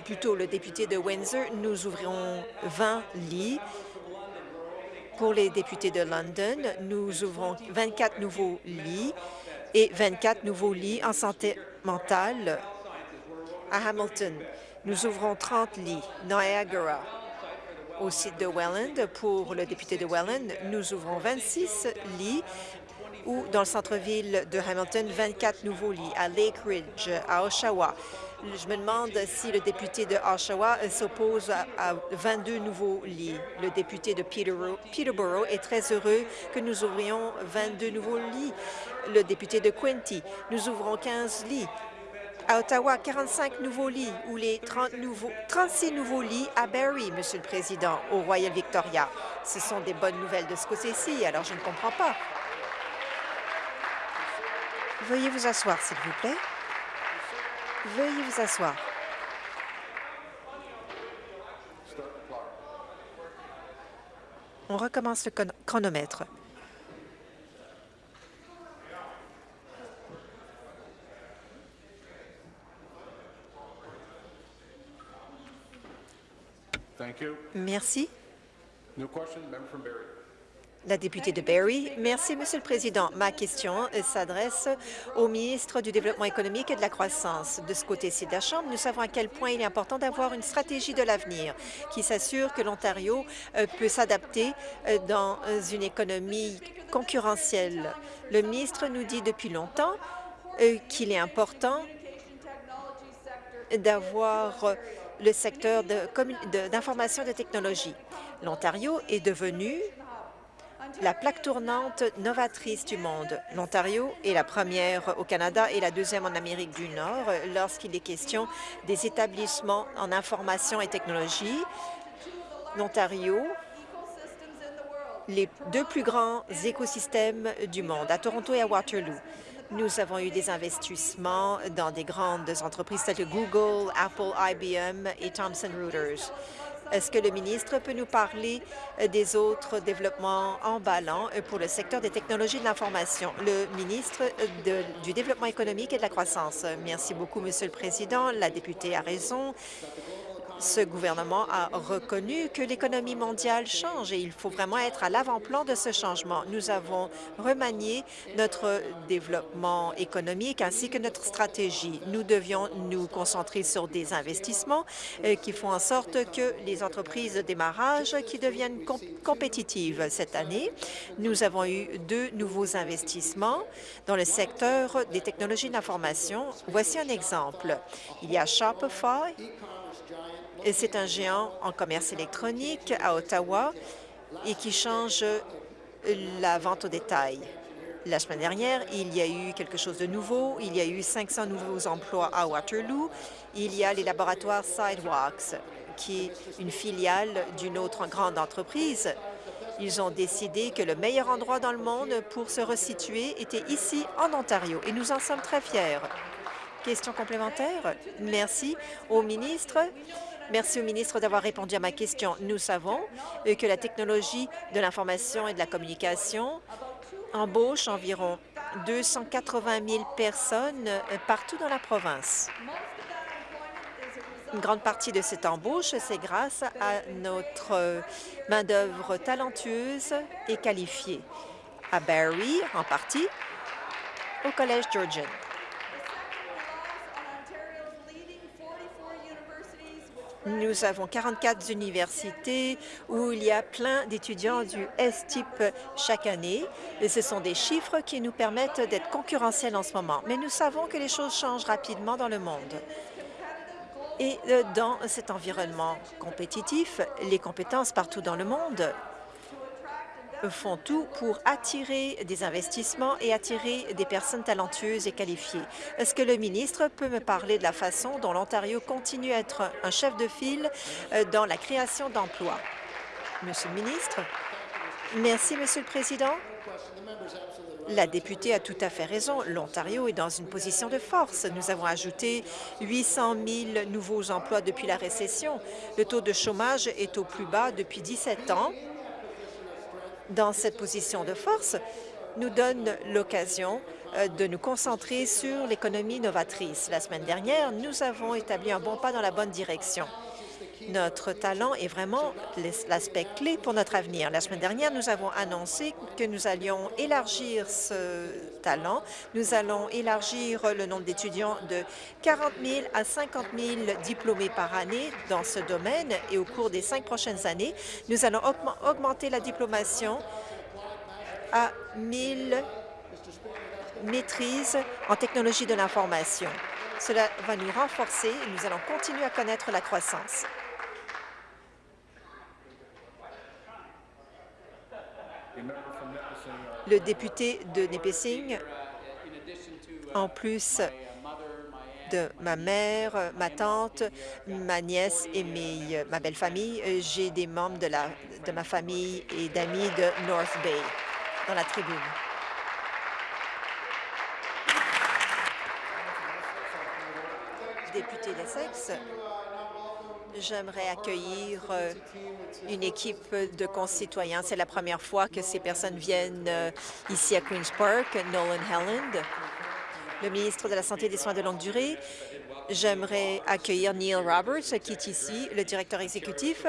plutôt le député de Windsor, nous ouvrons 20 lits. Pour les députés de London, nous ouvrons 24 nouveaux lits et 24 nouveaux lits en santé mentale à Hamilton. Nous ouvrons 30 lits. Niagara, au site de Welland, pour le député de Welland, nous ouvrons 26 lits ou dans le centre-ville de Hamilton, 24 nouveaux lits. À Lake Ridge, à Oshawa, je me demande si le député de Oshawa s'oppose à, 22 nouveaux lits. Le député de Peterborough est très heureux que nous ouvrions 22 nouveaux lits. Le député de Quinty, nous ouvrons 15 lits. À Ottawa, 45 nouveaux lits ou les 30 nouveaux, 36 nouveaux lits à Barrie, Monsieur le Président, au Royal Victoria. Ce sont des bonnes nouvelles de ce côté-ci, alors je ne comprends pas. Veuillez vous asseoir, s'il vous plaît. Veuillez vous asseoir. On recommence le chronomètre. Merci. La députée de Barrie. Merci, Monsieur le Président. Ma question s'adresse au ministre du Développement économique et de la croissance. De ce côté-ci de la Chambre, nous savons à quel point il est important d'avoir une stratégie de l'avenir qui s'assure que l'Ontario euh, peut s'adapter euh, dans une économie concurrentielle. Le ministre nous dit depuis longtemps euh, qu'il est important d'avoir le secteur d'information de, de technologie. L'Ontario est devenu la plaque tournante novatrice du monde. L'Ontario est la première au Canada et la deuxième en Amérique du Nord lorsqu'il est question des établissements en information et technologie. L'Ontario les deux plus grands écosystèmes du monde, à Toronto et à Waterloo. Nous avons eu des investissements dans des grandes entreprises telles que Google, Apple, IBM et Thomson Reuters. Est-ce que le ministre peut nous parler euh, des autres développements emballants euh, pour le secteur des technologies de l'information? Le ministre euh, du Développement économique et de la croissance. Merci beaucoup, Monsieur le Président. La députée a raison ce gouvernement a reconnu que l'économie mondiale change et il faut vraiment être à l'avant-plan de ce changement. Nous avons remanié notre développement économique ainsi que notre stratégie. Nous devions nous concentrer sur des investissements euh, qui font en sorte que les entreprises de démarrage qui deviennent compétitives cette année. Nous avons eu deux nouveaux investissements dans le secteur des technologies d'information. Voici un exemple. Il y a Shopify, c'est un géant en commerce électronique à Ottawa et qui change la vente au détail. La semaine dernière, il y a eu quelque chose de nouveau. Il y a eu 500 nouveaux emplois à Waterloo. Il y a les laboratoires Sidewalks, qui est une filiale d'une autre grande entreprise. Ils ont décidé que le meilleur endroit dans le monde pour se resituer était ici, en Ontario, et nous en sommes très fiers. Question complémentaire? Merci au ministre. Merci au ministre d'avoir répondu à ma question. Nous savons euh, que la technologie de l'information et de la communication embauche environ 280 000 personnes euh, partout dans la province. Une grande partie de cette embauche, c'est grâce à notre euh, main-d'œuvre talentueuse et qualifiée. À Barrie, en partie, au Collège Georgian. Nous avons 44 universités où il y a plein d'étudiants du S-type chaque année. Et ce sont des chiffres qui nous permettent d'être concurrentiels en ce moment. Mais nous savons que les choses changent rapidement dans le monde. Et euh, dans cet environnement compétitif, les compétences partout dans le monde font tout pour attirer des investissements et attirer des personnes talentueuses et qualifiées. Est-ce que le ministre peut me parler de la façon dont l'Ontario continue à être un chef de file euh, dans la création d'emplois? Monsieur le ministre. Merci, Monsieur le Président. La députée a tout à fait raison. L'Ontario est dans une position de force. Nous avons ajouté 800 000 nouveaux emplois depuis la récession. Le taux de chômage est au plus bas depuis 17 ans dans cette position de force nous donne l'occasion euh, de nous concentrer sur l'économie novatrice. La semaine dernière, nous avons établi un bon pas dans la bonne direction. Notre talent est vraiment l'aspect clé pour notre avenir. La semaine dernière, nous avons annoncé que nous allions élargir ce talent. Nous allons élargir le nombre d'étudiants de 40 000 à 50 000 diplômés par année dans ce domaine et au cours des cinq prochaines années, nous allons augmenter la diplomation à 1 000 maîtrises en technologie de l'information. Cela va nous renforcer et nous allons continuer à connaître la croissance. Le député de Nipissing, en plus de ma mère, ma tante, ma nièce et mes, ma belle famille, j'ai des membres de, la, de ma famille et d'amis de North Bay dans la tribune. Député d'Essex, J'aimerais accueillir euh, une équipe de concitoyens. C'est la première fois que ces personnes viennent euh, ici à Queen's Park, Nolan Helland, le ministre de la Santé et des Soins de longue durée. J'aimerais accueillir Neil Roberts, qui est ici, le directeur exécutif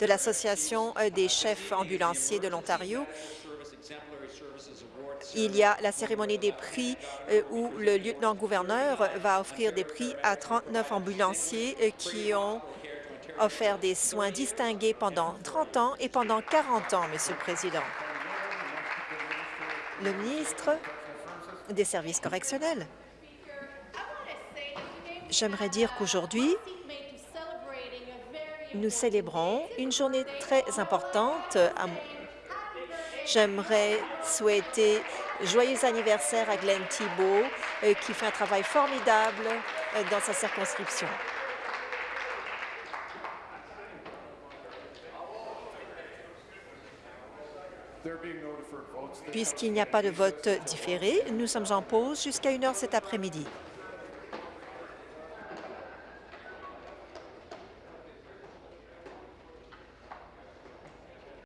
de l'Association euh, des chefs ambulanciers de l'Ontario. Il y a la cérémonie des prix où le lieutenant-gouverneur va offrir des prix à 39 ambulanciers qui ont offert des soins distingués pendant 30 ans et pendant 40 ans, Monsieur le Président. Le ministre des Services correctionnels. J'aimerais dire qu'aujourd'hui, nous célébrons une journée très importante. J'aimerais souhaiter joyeux anniversaire à Glenn Thibault, euh, qui fait un travail formidable euh, dans sa circonscription. Puisqu'il n'y a pas de vote différé, nous sommes en pause jusqu'à une heure cet après-midi.